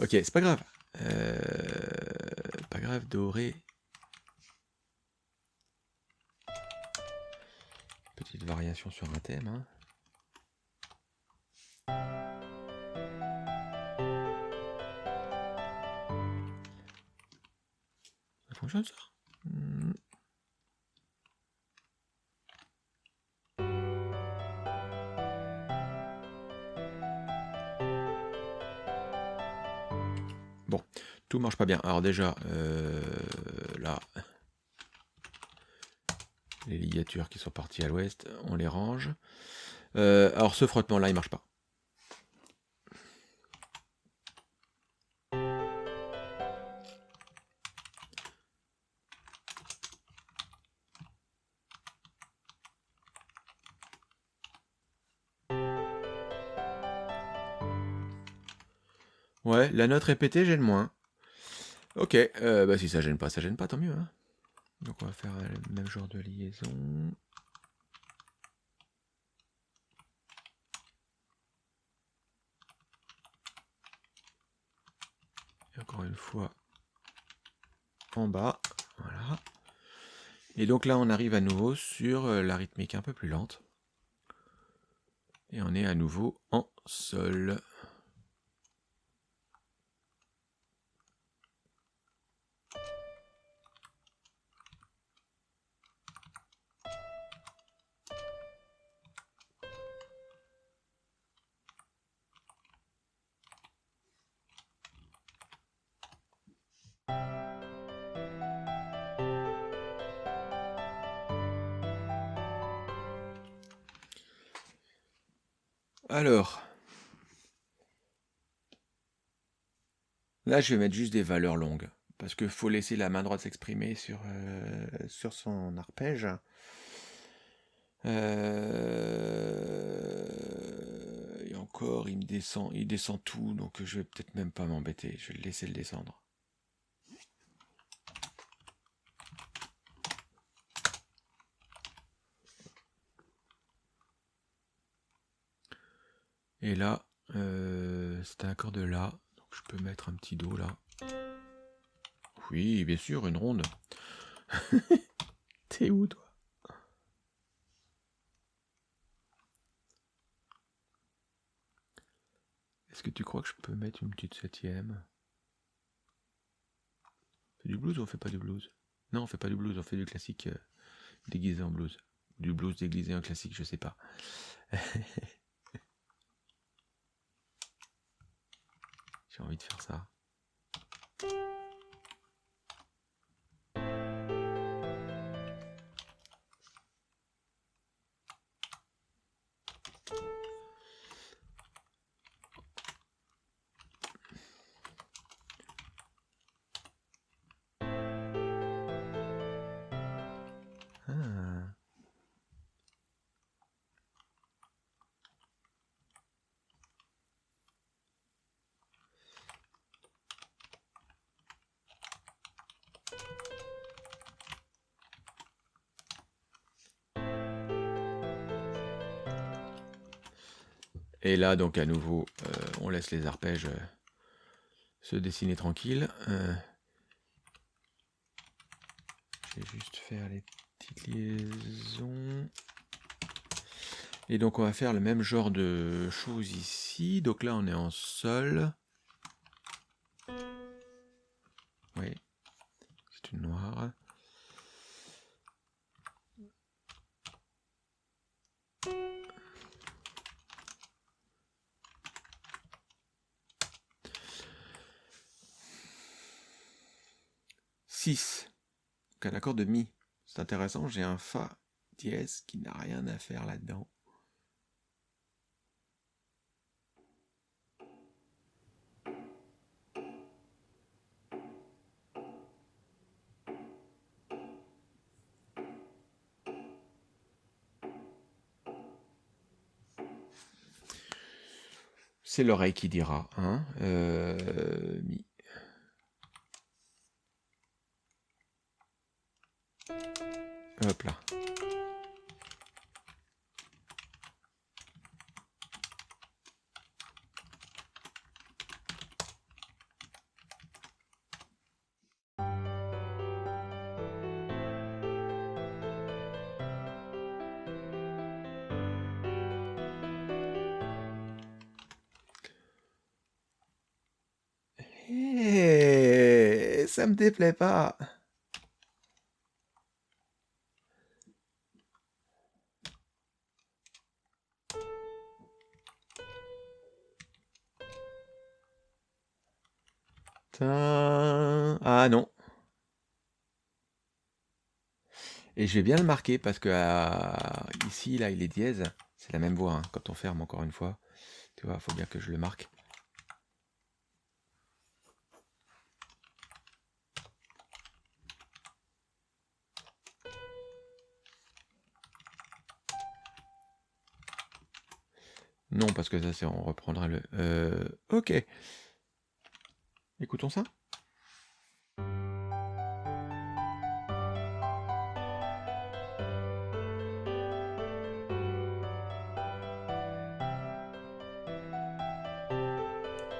Ok, c'est pas grave. Euh, pas grave, doré. Petite variation sur un thème. Hein. Ça fonctionne ça? Hmm. Bon, tout marche pas bien. Alors déjà, euh, là, les ligatures qui sont parties à l'ouest, on les range. Euh, alors ce frottement là, il ne marche pas. Ouais, la note répétée gêne moins. Ok, euh, bah si ça gêne pas, ça gêne pas, tant mieux. Hein. Donc on va faire le même genre de liaison. Et encore une fois, en bas, voilà. Et donc là, on arrive à nouveau sur euh, la rythmique un peu plus lente. Et on est à nouveau en sol. Là je vais mettre juste des valeurs longues, parce qu'il faut laisser la main droite s'exprimer sur, euh, sur son arpège. Euh, et encore, il descend, il descend tout, donc je vais peut-être même pas m'embêter, je vais le laisser le descendre. Et là, euh, c'est un accord de là. Je peux mettre un petit Do là. Oui, bien sûr, une ronde. T'es où toi? Est-ce que tu crois que je peux mettre une petite septième? Du blues ou on fait pas du blues? Non, on fait pas du blues, on fait du classique euh, déguisé en blues. Du blues déguisé en classique, je sais pas. J'ai envie de faire ça. Et là, donc à nouveau, euh, on laisse les arpèges euh, se dessiner tranquille. Euh, je vais juste faire les petites liaisons. Et donc on va faire le même genre de choses ici. Donc là, on est en sol. Oui, c'est une noire. 6. Donc un accord de Mi. C'est intéressant, j'ai un Fa dièse qui n'a rien à faire là-dedans. C'est l'oreille qui dira. Hein euh, mi. Hop là. Hey, ça me déplaît pas. Ah non. Et je vais bien le marquer parce que ici, là, il est dièse. C'est la même voix hein, quand on ferme encore une fois. Tu vois, il faut bien que je le marque. Non, parce que ça, c'est on reprendra le... Euh, ok. Écoutons ça.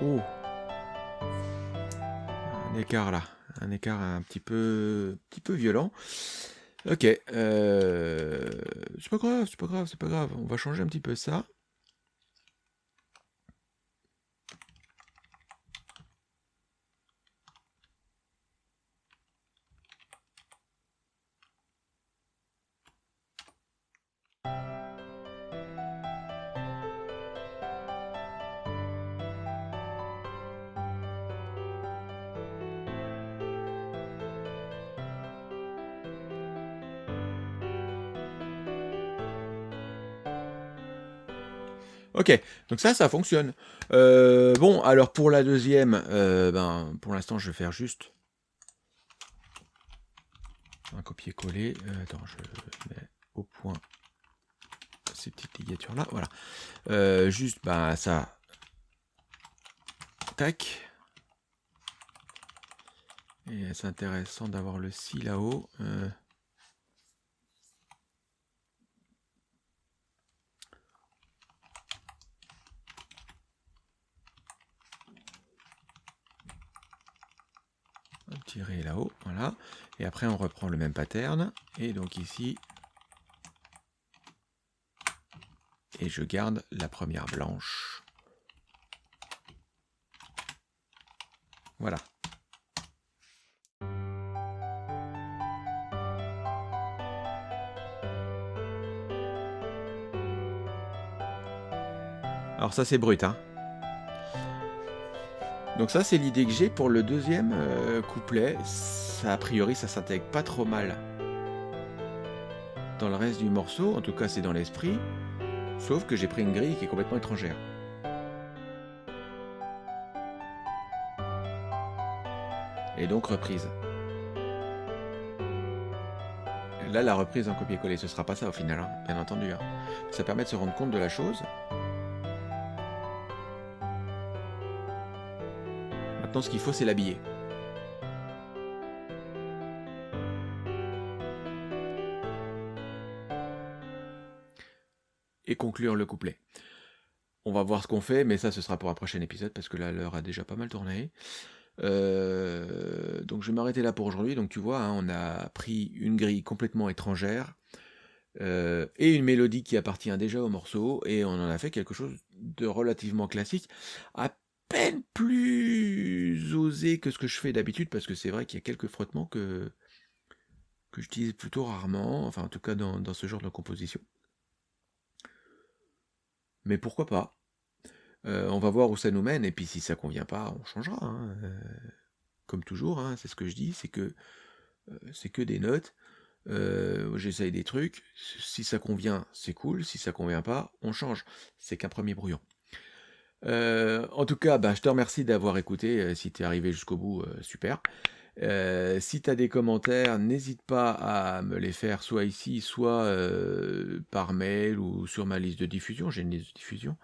Oh Un écart là, un écart un petit peu, petit peu violent. Ok, euh, c'est pas grave, c'est pas grave, c'est pas grave. On va changer un petit peu ça. Donc ça, ça fonctionne. Euh, bon, alors pour la deuxième, euh, ben, pour l'instant, je vais faire juste un copier-coller. Euh, attends, je mets au point ces petites ligatures-là. Voilà. juste, ben, ça. Tac. Et c'est intéressant d'avoir le si là-haut. tirer là-haut, voilà. Et après, on reprend le même pattern. Et donc ici, et je garde la première blanche. Voilà. Alors ça c'est brut, hein. Donc ça, c'est l'idée que j'ai pour le deuxième euh, couplet. Ça, a priori, ça s'intègre pas trop mal dans le reste du morceau. En tout cas, c'est dans l'esprit. Sauf que j'ai pris une grille qui est complètement étrangère. Et donc reprise. Là, la reprise en copier-coller, ce sera pas ça au final, hein, bien entendu. Hein. Ça permet de se rendre compte de la chose. Maintenant, ce qu'il faut, c'est l'habiller. Et conclure le couplet. On va voir ce qu'on fait, mais ça, ce sera pour un prochain épisode, parce que là, l'heure a déjà pas mal tourné. Euh, donc je vais m'arrêter là pour aujourd'hui. Donc tu vois, hein, on a pris une grille complètement étrangère euh, et une mélodie qui appartient déjà au morceau, et on en a fait quelque chose de relativement classique, plus osé que ce que je fais d'habitude, parce que c'est vrai qu'il y a quelques frottements que, que j'utilise plutôt rarement, enfin en tout cas dans, ce genre de composition. Mais pourquoi pas? Euh, On va voir où ça nous mène, et puis si ça convient pas, on changera. Hein. Euh, comme toujours, hein, c'est ce que je dis, c'est que euh, c'est que des notes. J'essaye des trucs. Si ça convient, c'est cool. Si ça convient pas, on change. C'est qu'un premier brouillon. Euh, en tout cas, ben, je te remercie d'avoir écouté. Euh, si tu es arrivé jusqu'au bout, euh, super. si tu as des commentaires, n'hésite pas à me les faire soit ici, soit par mail ou sur ma liste de diffusion. J'ai une liste de diffusion.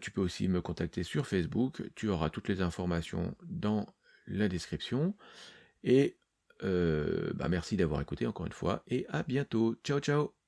tu peux aussi me contacter sur Facebook. Tu auras toutes les informations dans la description. Et ben, merci d'avoir écouté encore une fois. Et à bientôt. Ciao, ciao